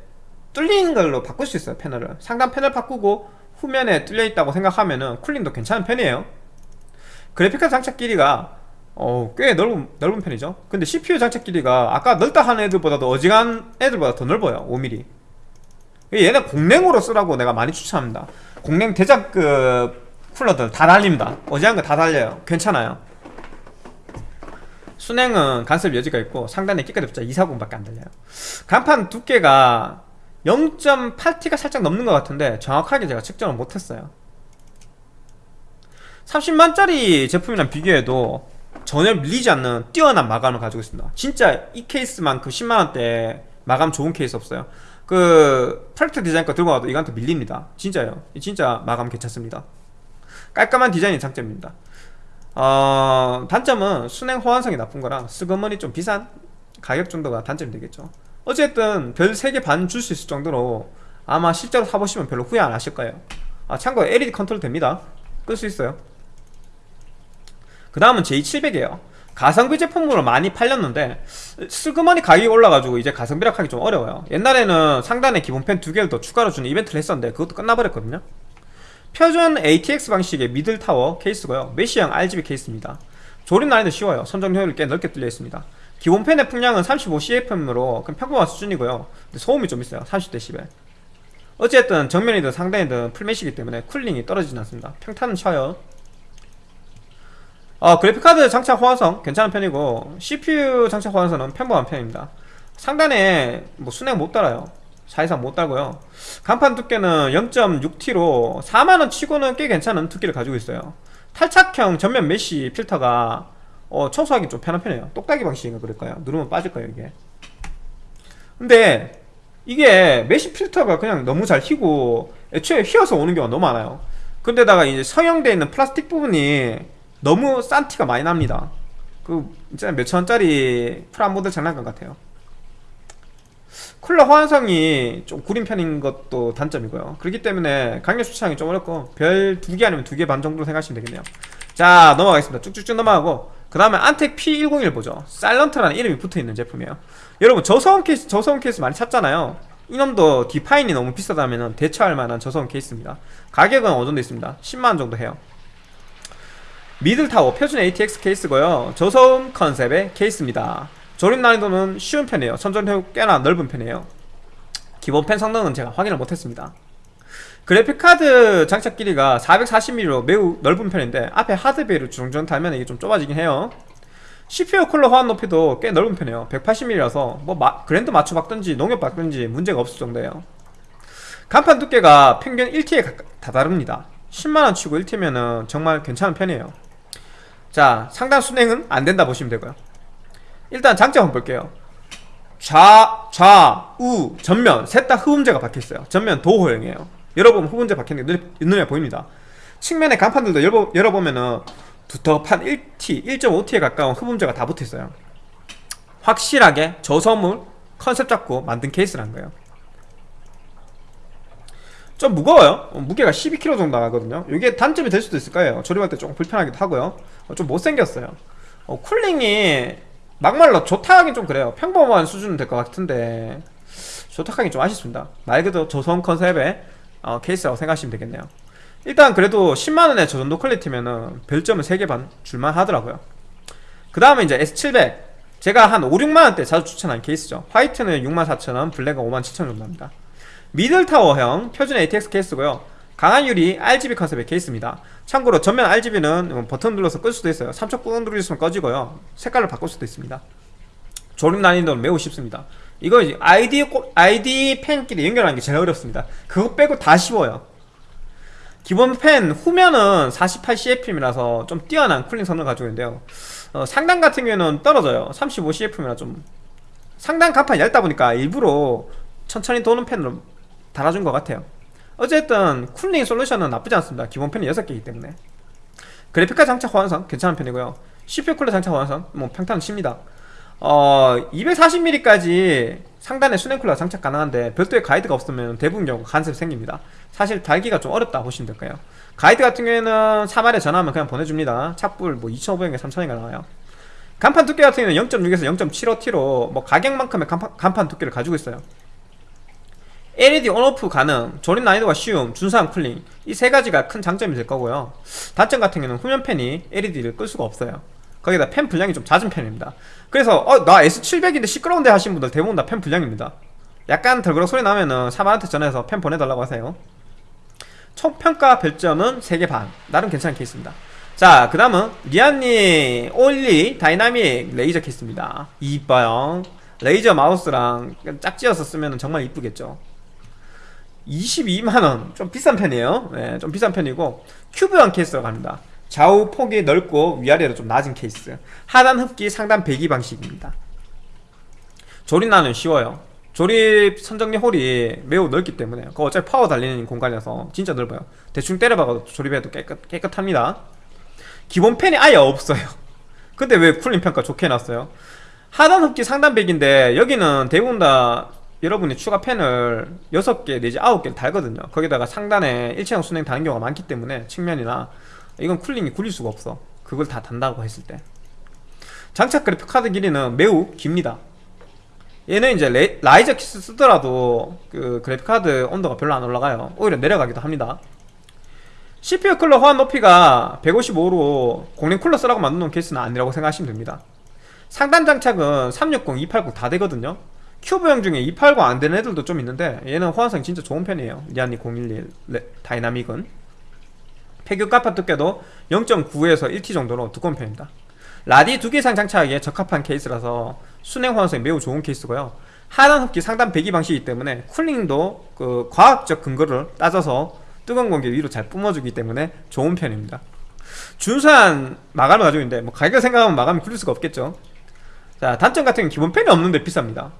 뚫린 걸로 바꿀 수 있어요 패널을 상단 패널 바꾸고 후면에 뚫려 있다고 생각하면은 쿨링도 괜찮은 편이에요. 그래픽카드 장착 길이가 어, 꽤 넓은, 넓은 편이죠. 근데 CPU 장착 길이가 아까 넓다 하는 애들보다도 어지간 애들보다 더 넓어요 5mm 얘네 공랭으로 쓰라고 내가 많이 추천합니다. 공랭 대작급 쿨러들 다 달립니다. 어지간 거 다 달려요. 괜찮아요 수랭은 간섭 여지가 있고 상단에 기껏해봤자 240밖에 안 달려요. 강판 두께가 0.8T가 살짝 넘는 것 같은데 정확하게 제가 측정을 못했어요. 30만짜리 제품이랑 비교해도 전혀 밀리지 않는 뛰어난 마감을 가지고 있습니다. 진짜 이 케이스만큼 10만원대 마감 좋은 케이스 없어요. 그 Fractal Design 거 들고 와도 이거한테 밀립니다. 진짜요. 진짜 마감 괜찮습니다. 깔끔한 디자인이 장점입니다 어, 단점은 수랭 호환성이 나쁜 거랑 슬그머니 좀 비싼 가격 정도가 단점이 되겠죠. 어쨌든 별 3개 반 줄 수 있을 정도로 아마 실제로 사보시면 별로 후회 안 하실 거예요. 아 참고로 LED control 됩니다. 끌 수 있어요. 그 다음은 J700이에요. 가성비 제품으로 많이 팔렸는데 슬그머니 가격이 올라가지고 이제 가성비라 하기 좀 어려워요. 옛날에는 상단에 기본 팬 두 개를 더 추가로 주는 이벤트를 했었는데 그것도 끝나버렸거든요 표준 ATX 방식의 middle tower 케이스고요. mesh형 RGB 케이스입니다. 조립 난이도 쉬워요. 선정리 홀이 꽤 넓게 뚫려 있습니다. 기본 팬의 풍량은 35CFM으로 평범한 수준이고요. 소음이 좀 있어요. 30dB 어쨌든 정면이든 상단이든 full mesh기 때문에 cooling이 떨어지진 않습니다. 평타는 쳐요. 어, 그래픽카드 장착 호환성 괜찮은 편이고 CPU 장착 호환성은 평범한 편입니다. 상단에 뭐 수랭 못 달아요 사실상 못 달고요. 강판 두께는 0.6T로 4만원 치고는 꽤 괜찮은 두께를 가지고 있어요. 탈착형 전면 mesh 필터가 어, 청소하기 좀 편한 편이에요. 똑딱이 방식인가 그럴걸요? 누르면 빠질 거예요 이게. 근데 이게 mesh 필터가 그냥 너무 잘 휘고 애초에 휘어서 오는 경우가 너무 많아요. 근데다가 이제 성형되어 있는 플라스틱 부분이 너무 싼 티가 많이 납니다. 그 진짜 몇천원짜리 프라모델 장난감 같아요 쿨러 호환성이 좀 구린 편인 것도 단점이고요. 그렇기 때문에 강력 추천하기 좀 어렵고 별 두 개 아니면 두 개 반 정도 생각하시면 되겠네요. 자 넘어가겠습니다. 쭉쭉쭉 넘어가고 그 다음에 Antec P101 보죠 Silent라는 이름이 붙어있는 제품이에요. 여러분 저소음 케이스 저소음 케이스 많이 찾잖아요. 이놈도 디파인이 너무 비싸다면 대체할 만한 저소음 케이스입니다. 가격은 어느 정도 있습니다? 10만원 정도 해요. middle tower 표준 ATX 케이스고요. 저소음 컨셉의 케이스입니다 조립 난이도는 쉬운 편이에요. 선전효 꽤나 넓은 편이에요. 기본 펜 성능은 제가 확인을 못했습니다. 그래픽카드 장착 길이가 440mm로 매우 넓은 편인데 앞에 하드베이를 주렁주렁 달면 이게 좀 좁아지긴 해요. CPU 쿨러 호환 높이도 꽤 넓은 편이에요. 180mm라서 뭐 마, 그랜드 맞춰 박든지 농협 박든지 문제가 없을 정도예요. 간판 두께가 평균 1T에 다다릅니다. 10만원 치고 1T면은 정말 괜찮은 편이에요. 자 상단 순행은 안된다 보시면 되고요 일단 장점 볼게요. 좌, 좌, 우, 전면. 셋 다 흡음재가 박혀있어요. 전면 도호형이에요. 열어보면 흡음재 박혀있는 게 눈에, 보입니다. 측면의 간판들도 열어, 열어보면은 두텁한 1T, 1.5T에 가까운 흡음재가 다 붙어있어요. 확실하게 저섬을 컨셉 잡고 만든 케이스라는 거예요. 좀 무거워요. 어, 무게가 12kg 정도 나가거든요. 이게 단점이 될 수도 있을 거예요. 조립할 때 조금 불편하기도 하고요. 어, 좀 못생겼어요. 어, cooling이 막말로 좋다 하긴 좀 그래요. 평범한 수준은 될 것 같은데 좋다 하긴 좀 아쉽습니다. 말 그대로 저소음 컨셉의 어, 케이스라고 생각하시면 되겠네요. 일단 그래도 10만원의 저 정도 퀄리티면은 별점은 3개 반 줄만 하더라고요. 그 다음에 이제 S700 제가 한 5, 6만원대 자주 추천한 케이스죠. 화이트는 64,000원 블랙은 57,000원 정도 합니다. middle tower형 표준 ATX 케이스고요 강화유리 RGB 컨셉의 케이스입니다. 참고로 전면 RGB는 버튼 눌러서 끌 수도 있어요. 3초 꾹 누르시면 꺼지고요. 색깔을 바꿀 수도 있습니다. 조립 난이도는 매우 쉽습니다. 이거 이제 IDE, 꽂- IDE 팬끼리 연결하는 게 제일 어렵습니다. 그거 빼고 다 쉬워요. 기본 팬 후면은 48CFM이라서 좀 뛰어난 cooling 성능을 가지고 있는데요. 어, 상단 같은 경우에는 떨어져요. 35CFM이라 좀 상단 강판이 얇다 보니까 일부러 천천히 도는 펜으로 달아준 것 같아요 어쨌든 쿨링 솔루션은 나쁘지 않습니다. 기본 펜이 6개이기 때문에. 그래픽카 장착 호환성 괜찮은 편이고요. CPU 쿨러 장착 호환성 뭐 평탄은 칩니다. 어 240mm까지 상단에 수냉 쿨러 장착 가능한데 별도의 가이드가 없으면 대부분 경우 간섭이 생깁니다. 사실 달기가 좀 어렵다 보시면 될까요. 가이드 같은 경우에는 3알에 전화하면 그냥 보내줍니다. 착불 뭐 2,500에 3,000원가 나와요. 간판 두께 같은 경우는 0.6에서 0.75T로 뭐 가격만큼의 간판, 간판 두께를 가지고 있어요 LED on off 가능, 조립 난이도가 쉬움, 준수한 cooling 이 세 가지가 큰 장점이 될 거고요. 단점 같은 경우는 후면 팬이 LED를 끌 수가 없어요. 거기다 팬 불량이 좀 잦은 편입니다. 그래서 어 나 S700인데 시끄러운데 하신 분들 대부분 다 팬 불량입니다. 약간 덜그럭 소리 나면은 사마한테 전화해서 팬 보내달라고 하세요. 총 평가 별점은 3개 반. 나름 괜찮은 케이스입니다. 자 그 다음은 리안리 O11 Dynamic Razer 케이스입니다. 이뻐요. Razer 마우스랑 짝지어서 쓰면 정말 이쁘겠죠 22만원. 좀 비싼 편이에요. 네, 좀 비싼 편이고 큐브형 케이스라고 합니다. 좌우 폭이 넓고 위아래로 좀 낮은 케이스. 하단 흡기 상단 배기 방식입니다. 조립 난이도는 쉬워요. 조립 선정리 홀이 매우 넓기 때문에 그거 어차피 파워 달리는 공간이라서 진짜 넓어요. 대충 때려박아도 조립해도 깨끗, 깨끗합니다. 기본 팬이 아예 없어요. 근데 왜 cooling 평가 좋게 해놨어요? 하단 흡기 상단 배기인데 여기는 대부분 다 여러분이 추가 팬을 6개 내지 9개를 달거든요. 거기다가 상단에 일체형 수랭 다는 경우가 많기 때문에 측면이나 이건 cooling이 구릴 수가 없어. 그걸 다 단다고 했을 때. 장착 그래픽 카드 길이는 매우 깁니다. 얘는 이제 레, riser kit 쓰더라도 그 그래픽 카드 온도가 별로 안 올라가요. 오히려 내려가기도 합니다. CPU 쿨러 호환 높이가 155로 공랭 쿨러 쓰라고 만든 케이스는 아니라고 생각하시면 됩니다. 상단 장착은 360, 280다 되거든요 큐브형 중에 280 안 되는 애들도 좀 있는데 얘는 호환성이 진짜 좋은 편이에요. 리안리 O11 레- Dynamic은. 폐교 까파 두께도 0.9에서 1T 정도로 두꺼운 편입니다. 라디 두 개 이상 장착하기에 적합한 케이스라서 수랭 호환성이 매우 좋은 케이스고요. 하단 흡기 상단 배기 방식이기 때문에 cooling도 그 과학적 근거를 따져서 뜨거운 공기 위로 잘 뿜어주기 때문에 좋은 편입니다. 준수한 마감을 가지고 있는데 뭐 가격 생각하면 마감이 구릴 수가 없겠죠. 자 단점 같은 경우는 기본 팬이 없는데 비쌉니다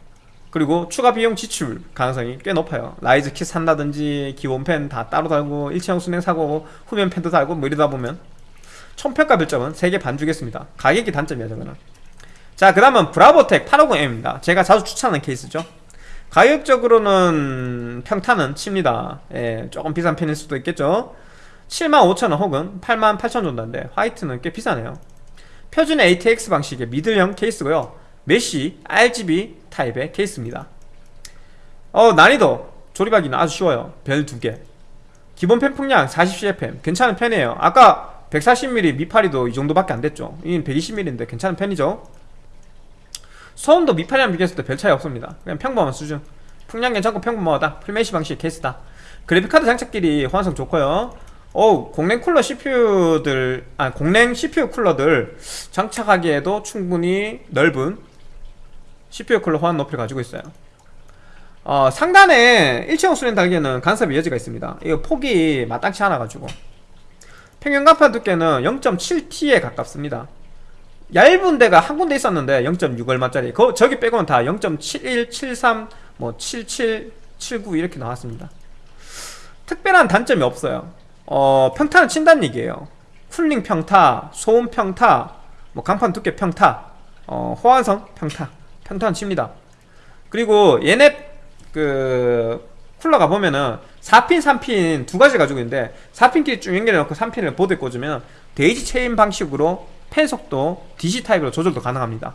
그리고 추가 비용 지출 가능성이 꽤 높아요. riser kit 산다든지 기본 팬 다 따로 달고 일체형 수랭 사고 후면 팬도 달고 뭐 이러다 보면 총 평가 별점은 3개 반 주겠습니다. 가격이 단점이야 저거는. 자 그 다음은 브라보텍 850M입니다. 제가 자주 추천하는 케이스죠. 가격적으로는 평타는 칩니다. 예, 조금 비싼 편일 수도 있겠죠. 75,000원 혹은 88,000원 정도인데 화이트는 꽤 비싸네요. 표준 ATX 방식의 middle형 케이스고요 mesh RGB 타입의 케이스입니다. 어 난이도 조립하기는 아주 쉬워요. 별 두개. 기본 팬 풍량 40CFM 괜찮은 편이에요. 아까 140mm 미파리도 이 정도밖에 안 됐죠. 이는 120mm인데 괜찮은 편이죠. 소음도 미파리랑 비교했을 때 별 차이 없습니다. 그냥 평범한 수준. 풍량 괜찮고 평범하다. 풀메시 방식의 케이스다. 그래픽카드 장착끼리 호환성 좋고요. 어우 공랭 쿨러 CPU들 아 공랭 CPU 쿨러들 장착하기에도 충분히 넓은 CPU 쿨러 호환 높이를 가지고 있어요. 어, 상단에 일체형 수련 달기에는 간섭의 여지가 있습니다. 이거 폭이 마땅치 않아 가지고. 평균 간판 두께는 0.7T에 가깝습니다. 얇은 데가 한 군데 있었는데 0.6 얼마짜리. 그 저기 빼고는 다 0.71, 73, 뭐 77, 79 이렇게 나왔습니다. 특별한 단점이 없어요. 어, 평타는 친다는 얘기예요. 쿨링 평타, 소음 평타, 뭐 간판 두께 평타, 어, 호환성 평타, 평타는 칩니다. 그리고 얘네 그 쿨러가 보면은 4핀, 3핀 두 가지 가지고 있는데 4핀끼리 쭉 연결해 놓고 3핀을 보드에 꽂으면 daisy chain 방식으로 팬 속도 DC 타입으로 조절도 가능합니다.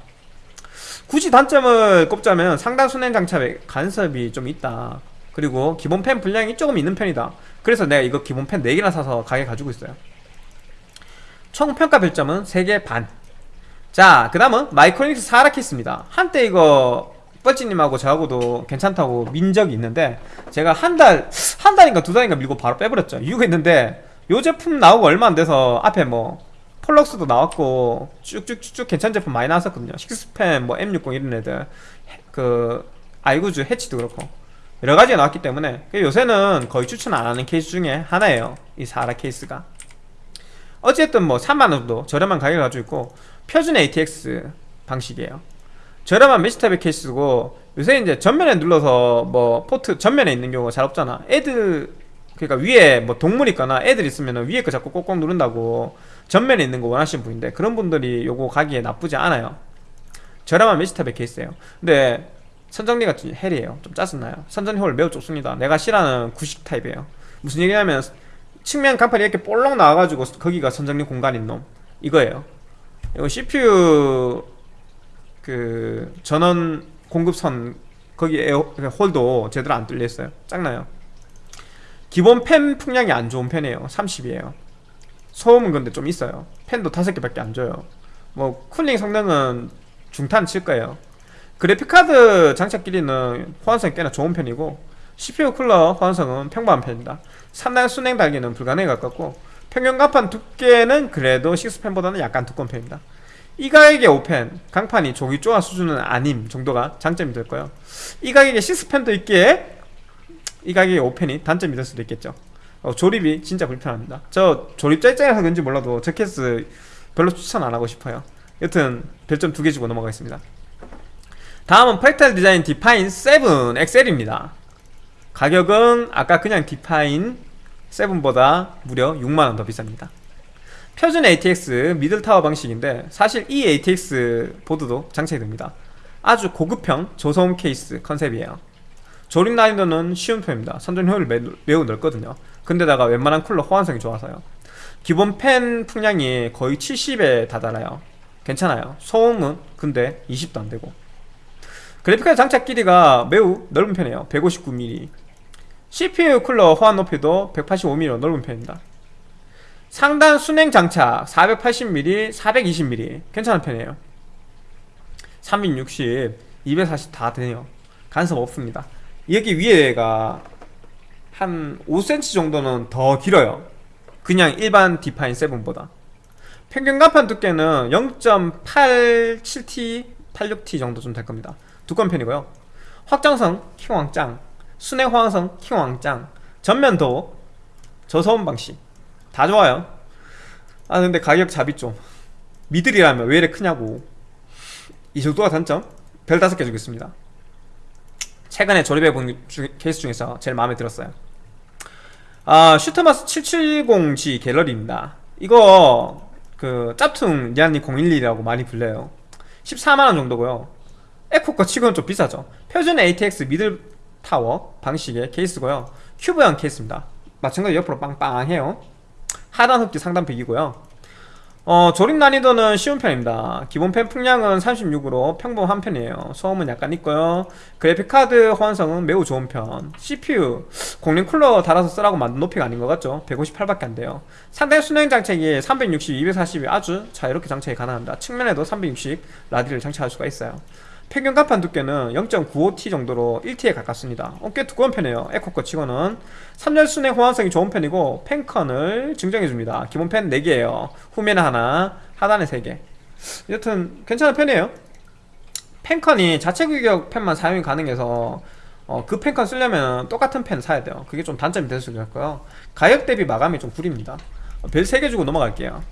굳이 단점을 꼽자면 상단 수랭 장착에 간섭이 좀 있다. 그리고 기본 팬 불량이 조금 있는 편이다. 그래서 내가 이거 기본 팬 4개나 사서 가게 가지고 있어요. 총 평가 별점은 3개 반. 자, 그 다음은 마이크로닉스 사라키스입니다. 한때 이거 뻘찌님하고 저하고도 괜찮다고 민 적이 있는데 제가 한 달 한 달인가 두 달인가 밀고 바로 빼버렸죠. 이유가 있는데 요 제품 나오고 얼마 안 돼서 앞에 뭐 폴럭스도 나왔고 쭉쭉쭉쭉 괜찮은 제품 많이 나왔었거든요. six팬 뭐 M60 이런 애들 그 아이구즈 해치도 그렇고 여러 가지가 나왔기 때문에 요새는 거의 추천 안 하는 케이스 중에 하나예요. 이 사라 케이스가. 어쨌든 뭐 3만원 정도 저렴한 가격을 가지고 있고 표준 ATX 방식이에요. 저렴한 mesh 타입의 케이스고 요새 이제 전면에 눌러서 뭐 포트 전면에 있는 경우가 잘 없잖아. 애들 그러니까 위에 뭐 동물 있거나 애들 있으면 위에 거 자꾸 꼭꼭 누른다고 전면에 있는 거 원하시는 분인데 그런 분들이 요거 가기에 나쁘지 않아요. 저렴한 mesh 타입의 케이스예요. 근데 선정리가 좀 hell이에요. 좀 짜증나요. 선정리 홀 매우 좁습니다. 내가 싫어하는 구식 타입이에요. 무슨 얘기냐면 측면 강판이 이렇게 볼록 나와가지고 거기가 선정리 공간인 놈. 이거예요 이거 CPU 그 전원 공급선 거기 에어 그 홀도 제대로 안 뚫려 있어요. 짱나요? 기본 팬 풍량이 안 좋은 편이에요. 30이에요. 소음은 근데 좀 있어요. 팬도 다섯 개밖에 안 줘요. 뭐 쿨링 성능은 중타는 칠 거예요. 그래픽카드 장착 길이는 호환성이 꽤나 좋은 편이고 CPU 쿨러 호환성은 평범한 편입니다. 상단 수랭 달기는 불가능에 가깝고 평균 강판 두께는 그래도 6팬보다는 약간 두꺼운 편입니다. 이 가격의 5팬 강판이 조기 쪼아 수준은 아님 정도가 장점이 될 거예요. 이 가격에 6팬도 있기에 이 가격의 5팬이 단점이 될 수도 있겠죠. 어, 조립이 진짜 불편합니다. 저 조립자 입장에서 그런지 몰라도 저 케이스 별로 추천 안 하고 싶어요. 여튼 별점 두 개 주고 넘어가겠습니다. 다음은 프랙탈 디자인 디파인 7 XL입니다. 가격은 아까 그냥 디파인 7보다 무려 6만원 더 비쌉니다. 표준 ATX middle tower 방식인데 사실 E-ATX 보드도 장착이 됩니다. 아주 고급형 저소음 케이스 컨셉이에요. 조립 난이도는 쉬운 편입니다. 선정리 홀 매우, 매우 넓거든요. 근데다가 웬만한 쿨러 호환성이 좋아서요. 기본 팬 풍량이 거의 70에 다다라요. 괜찮아요. 소음은 근데 20도 안되고. 그래픽카드 장착 길이가 매우 넓은 편이에요. 159mm CPU 쿨러 호환 높이도 185mm 넓은 편입니다. 상단 순행 장착 480mm, 420mm 괜찮은 편이에요. 360, 240 다 되네요. 간섭 없습니다. 여기 위에가 한 5cm 정도는 더 길어요. 그냥 일반 디파인 7보다. 평균 간판 두께는 0.87T, 86T 정도 좀 될 겁니다. 두꺼운 편이고요. 확장성 킹왕짱 호환성 킹왕짱 전면도 저소음 방식 다 좋아요. 아 근데 가격 잡이 좀 미들이라면 왜 이래 크냐고. 이 정도가 단점? 별 다섯 개 주겠습니다. 최근에 조립해본 케이스 중에서 제일 마음에 들었어요. 아 슈터마스 770G 갤러리입니다. 이거 그 짭퉁 니안니 012라고 많이 불려요. 14만원 정도고요. 에코거 치고는 좀 비싸죠. 표준 ATX 미들 타워 방식의 케이스고요. 큐브형 케이스입니다. 마찬가지 옆으로 빵빵해요. 하단 흡기 상단 배기고요. 어, 조립 난이도는 쉬운 편입니다. 기본 팬 풍량은 36으로 평범한 편이에요. 소음은 약간 있고요. 그래픽카드 호환성은 매우 좋은 편. CPU 공랭 쿨러 달아서 쓰라고 만든 높이가 아닌 것 같죠? 158밖에 안 돼요. 상단 수랭 장착이 360, 240이 아주 자유롭게 장착이 가능합니다. 측면에도 360 라디를 장착할 수가 있어요 평균 간판 두께는 0.95T 정도로 1T에 가깝습니다. 어, 꽤 두꺼운 편이에요. 에코거 치고는 3열 순행 호환성이 좋은 편이고 펜컨을 증정해줍니다. 기본 펜 4개에요. 후면에 하나 하단에 3개. 여튼 괜찮은 편이에요. 펜컨이 자체 규격 펜만 사용이 가능해서 어, 그 펜컨 쓰려면 똑같은 펜 사야 돼요. 그게 좀 단점이 될 수 있고요. 가격 대비 마감이 좀 구립니다. 어, 별 3개 주고 넘어갈게요.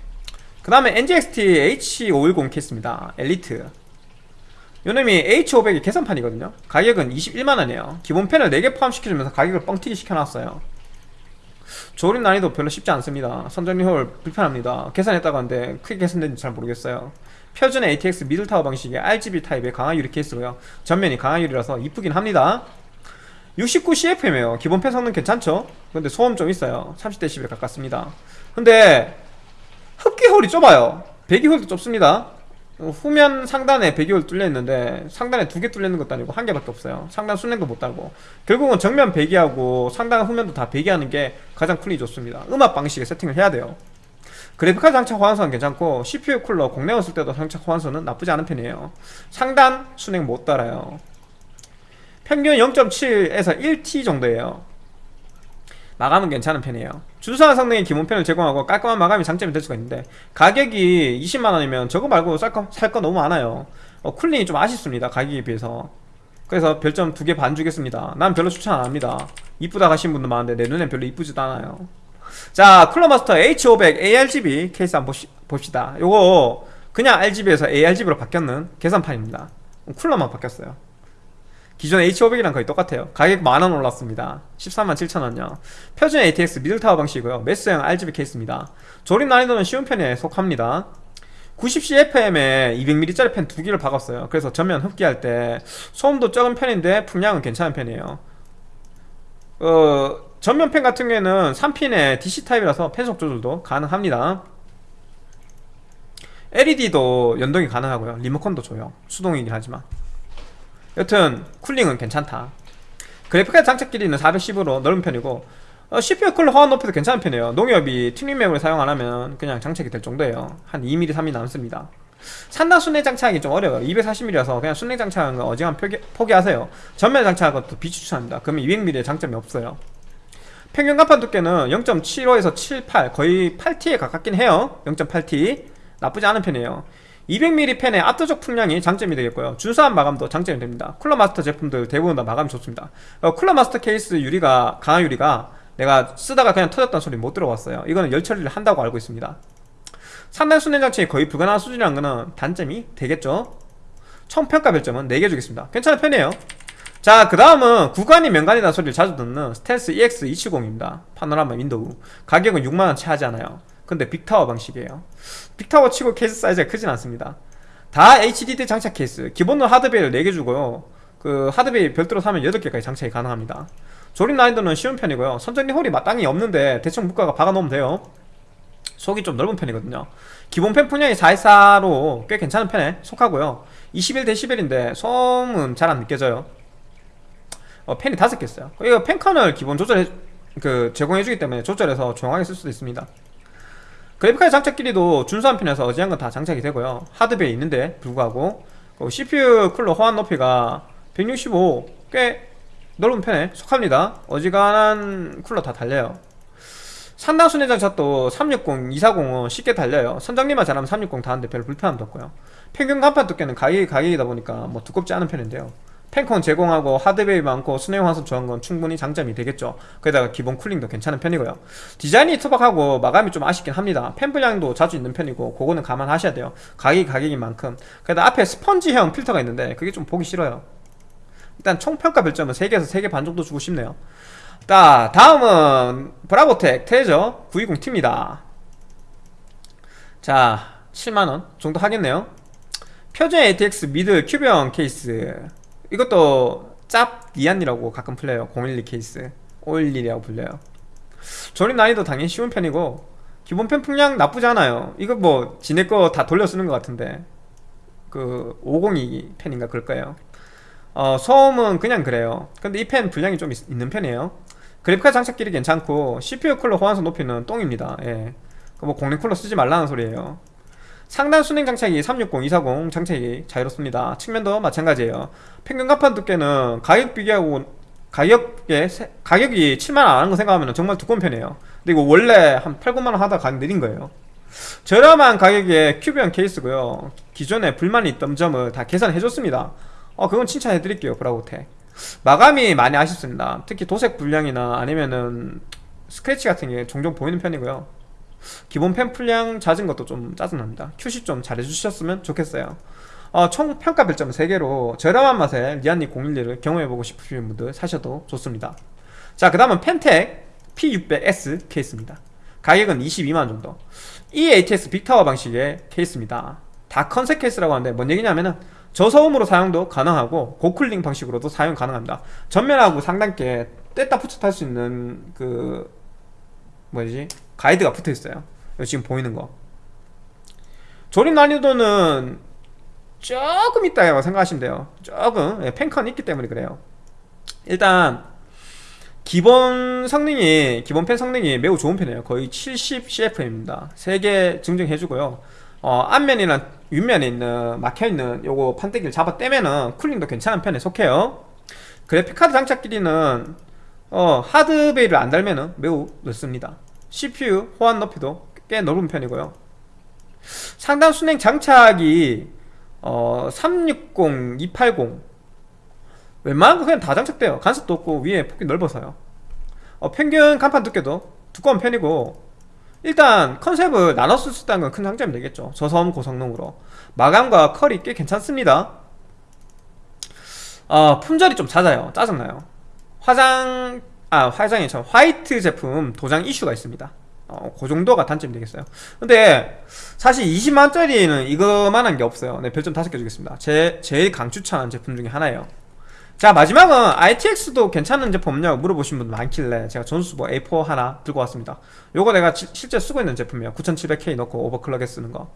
그 다음에 NZXT H510 케이스입니다. 엘리트 요놈이 H500이 개선판이거든요. 가격은 21만원이에요. 기본 팬을 4개 포함시켜주면서 가격을 뻥튀기 시켜놨어요. 조립 난이도 별로 쉽지 않습니다. 선정리 홀 불편합니다. 개선했다고 하는데 크게 개선된지 잘 모르겠어요. 표준 ATX middle tower 방식의 RGB 타입의 강화 유리 케이스고요. 전면이 강화 유리라서 이쁘긴 합니다. 69CFM이에요. 기본 팬 성능 괜찮죠? 근데 소음 좀 있어요. 30dB 가깝습니다. 근데 흡기 홀이 좁아요. 배기 홀도 좁습니다 후면 상단에 배기홀 뚫려 있는데 상단에 두 개 뚫려 있는 것도 아니고 한 개밖에 없어요. 상단 순행도 못 달고. 결국은 정면 배기하고 상단 후면도 다 배기하는 게 가장 쿨이 좋습니다. 음압 방식의 세팅을 해야 돼요. 그래픽카드 장착 호환성은 괜찮고 CPU 쿨러 공랭을 쓸 때도 장착 호환성은 나쁘지 않은 편이에요. 상단 순행 못 달아요. 평균 0.7에서 1T 정도예요. 마감은 괜찮은 편이에요 준수한 성능의 기본편을 제공하고 깔끔한 마감이 장점이 될 수가 있는데 가격이 20만원이면 저거 말고 살거 너무 많아요. 어, 쿨링이 좀 아쉽습니다 가격에 비해서. 그래서 별점 두 개 반 주겠습니다. 난 별로 추천 안합니다. 이쁘다 가신 분도 많은데 내 눈엔 별로 이쁘지도 않아요. 자 쿨러마스터 H500 ARGB 케이스 한번 봅시다. 요거 그냥 RGB에서 ARGB로 바뀌었는 계산판입니다. 쿨러만 바뀌었어요 기존 H500이랑 거의 똑같아요. 가격 만원 올랐습니다. 13만 7천원요. 표준 ATX middle tower 방식이고요. mesh형 RGB 케이스입니다. 조립 난이도는 쉬운 편에 속합니다. 90CFM에 200mm짜리 팬 두 개를 박았어요. 그래서 전면 흡기할 때 소음도 적은 편인데 풍량은 괜찮은 편이에요. 어, 전면 팬 같은 경우에는 3핀의 DC 타입이라서 팬속 조절도 가능합니다. LED도 연동이 가능하고요. 리모컨도 줘요. 수동이긴 하지만 여튼 쿨링은 괜찮다. 그래픽카드 장착 길이는 410으로 넓은 편이고 어, CPU 쿨러 호환 높이도 괜찮은 편이에요. 농협이 튜닝 메모리 사용 안하면 그냥 장착이 될 정도예요. 한 2mm 3mm 남습니다. 상단 수랭 장착이 좀 어려워요. 240mm라서 그냥 수랭 장착하는 거 어지간 포기, 포기하세요. 전면 장착하는 것도 비추천합니다. 그러면 200mm의 장점이 없어요. 평균 강판 두께는 0.75에서 78 거의 8T에 가깝긴 해요. 0.8T 나쁘지 않은 편이에요 200mm 팬의 압도적 풍량이 장점이 되겠고요. 준수한 마감도 장점이 됩니다. 쿨러마스터 제품들 대부분 다 마감이 좋습니다. 어, 쿨러마스터 케이스 유리가 강화 유리가 내가 쓰다가 그냥 터졌다는 소리 못 들어봤어요. 이거는 열 처리를 한다고 알고 있습니다. 상단 장착 거의 불가능한 수준이라는 거는 단점이 되겠죠? 총 평가 별점은 4개 주겠습니다. 괜찮은 편이에요. 자 그 다음은 구관이 명관이라는 소리를 자주 듣는 스텔스 EX270입니다. 파노라마 윈도우. 가격은 6만원 채 하지 않아요 근데 big tower 방식이에요. big tower 치고 케이스 사이즈가 크진 않습니다. 다 HDD 장착 케이스. 기본으로 하드 bay를 4개 주고요. 그 하드 bay 별도로 사면 8개까지 장착이 가능합니다. 조립 난이도는 쉬운 편이고요. 선정리 홀이 마땅히 없는데 대충 묶어가 박아놓으면 돼요. 속이 좀 넓은 편이거든요. 기본 팬 풍량이 414로 꽤 괜찮은 편에 속하고요. 21dB인데 소음은 잘 안 느껴져요. 어, 펜이 5개 있어요. 이거 펜컨을 기본 조절해 그 제공해주기 때문에 조절해서 조용하게 쓸 수도 있습니다 그래픽카드 장착 길이도 준수한 편에서 어지한 건 다 장착이 되고요. 하드베이 있는데 불구하고 CPU 쿨러 호환 높이가 165 꽤 넓은 편에 속합니다. 어지간한 쿨러 다 달려요. 상당 순회 장착도 360, 240은 쉽게 달려요. 선장님만 잘하면 360 다는데 별 불편함도 없고요. 평균 간판 두께는 가격이 가격이다 보니까 뭐 두껍지 않은 편인데요 펜콘 제공하고 하드웨이 많고 순행 화성 좋은 건 충분히 장점이 되겠죠. 거기다가 기본 쿨링도 괜찮은 편이고요. 디자인이 투박하고 마감이 좀 아쉽긴 합니다. 펜 분량도 자주 있는 편이고 그거는 감안하셔야 돼요. 가격이 가격인 만큼. 그래도 앞에 스펀지형 필터가 있는데 그게 좀 보기 싫어요. 일단 총평가 별점은 3개에서 3개 반 정도 주고 싶네요. 자 다음은 브라보텍 테저 920T입니다. 자 7만원 정도 하겠네요. 표준 ATX mid 큐브형 케이스 이것도 짭 리안리라고 가끔 불려요. 012 케이스. 511이라고 불려요. 조립 난이도 당연히 쉬운 편이고 기본 팬 풍량 나쁘지 않아요. 이거 뭐 지네 거 다 돌려 쓰는 것 같은데 그 502 팬인가 그럴 거예요. 어, 소음은 그냥 그래요. 근데 이 팬 풍량이 좀 있, 는 편이에요. 그래픽카드 장착 길이 괜찮고 CPU 쿨러 호환성 높이는 똥입니다. 예. 뭐 공랭 쿨러 쓰지 말라는 소리예요 상단 순행 장착이 360, 240 장착이 자유롭습니다. 측면도 마찬가지예요. 평균 가판 두께는 가격 비교하고 가격에 가격이 7만원 안 하는 거 생각하면 정말 두꺼운 편이에요. 근데 이거 원래 한 8, 9만원 하다 가격 내린 거예요. 저렴한 가격에 큐브형 케이스고요. 기존에 불만이 있던 점을 다 개선해줬습니다. 어 그건 칭찬해드릴게요. 브라우텍 마감이 많이 아쉽습니다. 특히 도색 불량이나 아니면은 스크래치 같은 게 종종 보이는 편이고요 기본 팬 불량 잦은 것도 좀 짜증납니다. QC 좀 잘해주셨으면 좋겠어요. 어, 총 평가 별점 3개로 저렴한 맛에 리안리 011을 경험해보고 싶으신 분들 사셔도 좋습니다. 자 그 다음은 팬텍스 P600S 케이스입니다. 가격은 22만원 정도. 이 ATX big tower 방식의 케이스입니다. 다 컨셉 케이스라고 하는데 뭔 얘기냐면은 저소음으로 사용도 가능하고 고cooling 방식으로도 사용 가능합니다. 전면하고 상단께 뗐다 붙여 탈수 있는 그 뭐지 가이드가 붙어 있어요. 지금 보이는 거. 조립 난이도는 조금 있다고 생각하시면 돼요. 조금. 예, 펜컨 있기 때문에 그래요. 일단 기본 성능이 기본 펜 성능이 매우 좋은 편이에요. 거의 70 CFM입니다. 3개 증정해주고요. 어, 앞면이랑 윗면에 있는 막혀있는 요거 판때기를 잡아 떼면은 쿨링도 괜찮은 편에 속해요. 그래픽카드 장착 길이는 어, 하드베이를 안 달면은 매우 넓습니다 CPU 호환 높이도 꽤 넓은 편이고요. 상단 순행 장착이 어, 360, 280 웬만한 거 그냥 다 장착돼요. 간섭도 없고 위에 폭이 넓어서요. 어, 평균 간판 두께도 두꺼운 편이고 일단 컨셉을 쓸수 있다는 건 큰 장점이 되겠죠. 저섬 고성능으로. 마감과 컬이 꽤 괜찮습니다. 어, 품절이 좀 잦아요. 짜증나요. 화장 아 화장이 참 화이트 제품 도장 이슈가 있습니다. 어, 그 정도가 단점이 되겠어요. 근데 사실 20만원짜리는 이거만한 게 없어요. 네 별점 5개 주겠습니다. 제, 제일 강추천한 제품 중에 하나예요. 자 마지막은 ITX도 괜찮은 제품 없냐고 물어보신 분 많길래 제가 전수보 A4 하나 들고 왔습니다. 요거 내가 지- 실제 쓰고 있는 제품이에요. 9700K 넣고 오버클럭에 쓰는 거.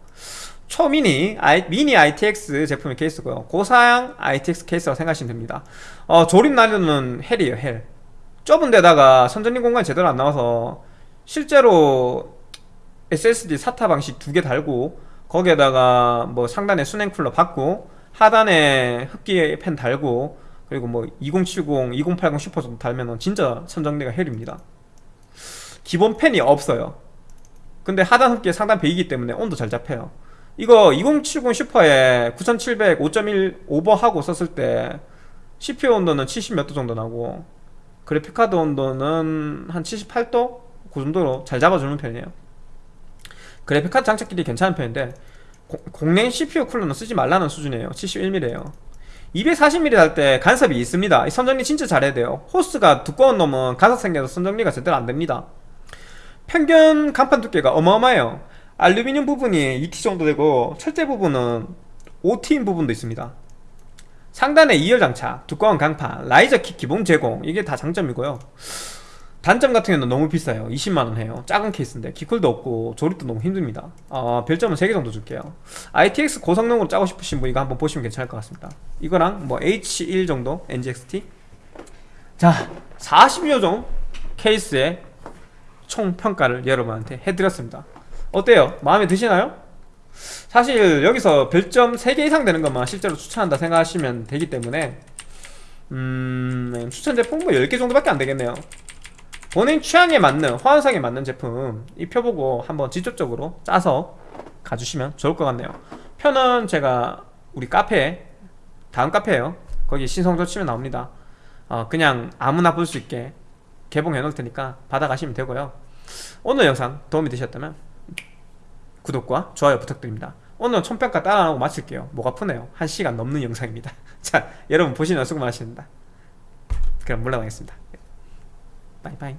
초미니 I, 미니 ITX 제품의 케이스고요. 고사양 ITX 케이스라고 생각하시면 됩니다. 어, 조립 난이도는 hell이에요 hell 좁은 데다가 선정리 공간이 제대로 안 나와서 실제로 SSD SATA 방식 두 개 달고 거기에다가 뭐 상단에 수랭 쿨러 박고 하단에 흡기 팬 달고 그리고 뭐 2070, 2080 슈퍼 정도 달면은 진짜 선정리가 hell입니다. 기본 팬이 없어요. 근데 하단 흡기에 상단 배기이기 때문에 온도 잘 잡혀요. 이거 2070 슈퍼에 9700 5.1 오버하고 썼을 때 CPU 온도는 70 몇 도 정도 나고 그래픽카드 온도는 한 78도? 그 정도로 잘 잡아주는 편이에요. 그래픽카드 장착 길이 괜찮은 편인데 고- 공랭 CPU 쿨러는 쓰지 말라는 수준이에요. 71mm에요. 240mm 달때 간섭이 있습니다. 이 선정리 진짜 잘해야 돼요. 호스가 두꺼운 놈은 간섭 생겨서 선정리가 제대로 안됩니다. 평균 간판 두께가 어마어마해요. 알루미늄 부분이 2T 정도 되고 철제 부분은 5T인 부분도 있습니다 상단에 2열 장착, 두꺼운 강판, 라이저 킥 기본 제공 이게 다 장점이고요. 단점 같은 경우는 너무 비싸요. 20만원 해요. 작은 케이스인데 키쿨도 없고 조립도 너무 힘듭니다. 어, 별점은 3개 정도 줄게요. ITX 고성능으로 짜고 싶으신 분 이거 한번 보시면 괜찮을 것 같습니다. 이거랑 뭐 H1 정도? NGXT 자 40여 종 케이스의 총 평가를 여러분한테 해드렸습니다. 어때요? 마음에 드시나요? 사실 여기서 별점 3개 이상 되는 것만 실제로 추천한다 생각하시면 되기 때문에 음... 추천 제품 뭐 10개 정도밖에 안 되겠네요. 본인 취향에 맞는 호환성에 맞는 제품 입혀보고 한번 직접적으로 짜서 가주시면 좋을 것 같네요. 표는 제가 우리 카페 다음 카페에요. 거기 신성조 치면 나옵니다. 어, 그냥 아무나 볼 수 있게 개봉해 놓을 테니까 받아가시면 되고요. 오늘 영상 도움이 되셨다면 구독과 좋아요 부탁드립니다. 오늘 총평가 따라 하고 마칠게요. 목 아프네요. 1시간 넘는 영상입니다. 자 여러분 보시느라 수고 많으십니다. 그럼 물러나겠습니다. 바이바이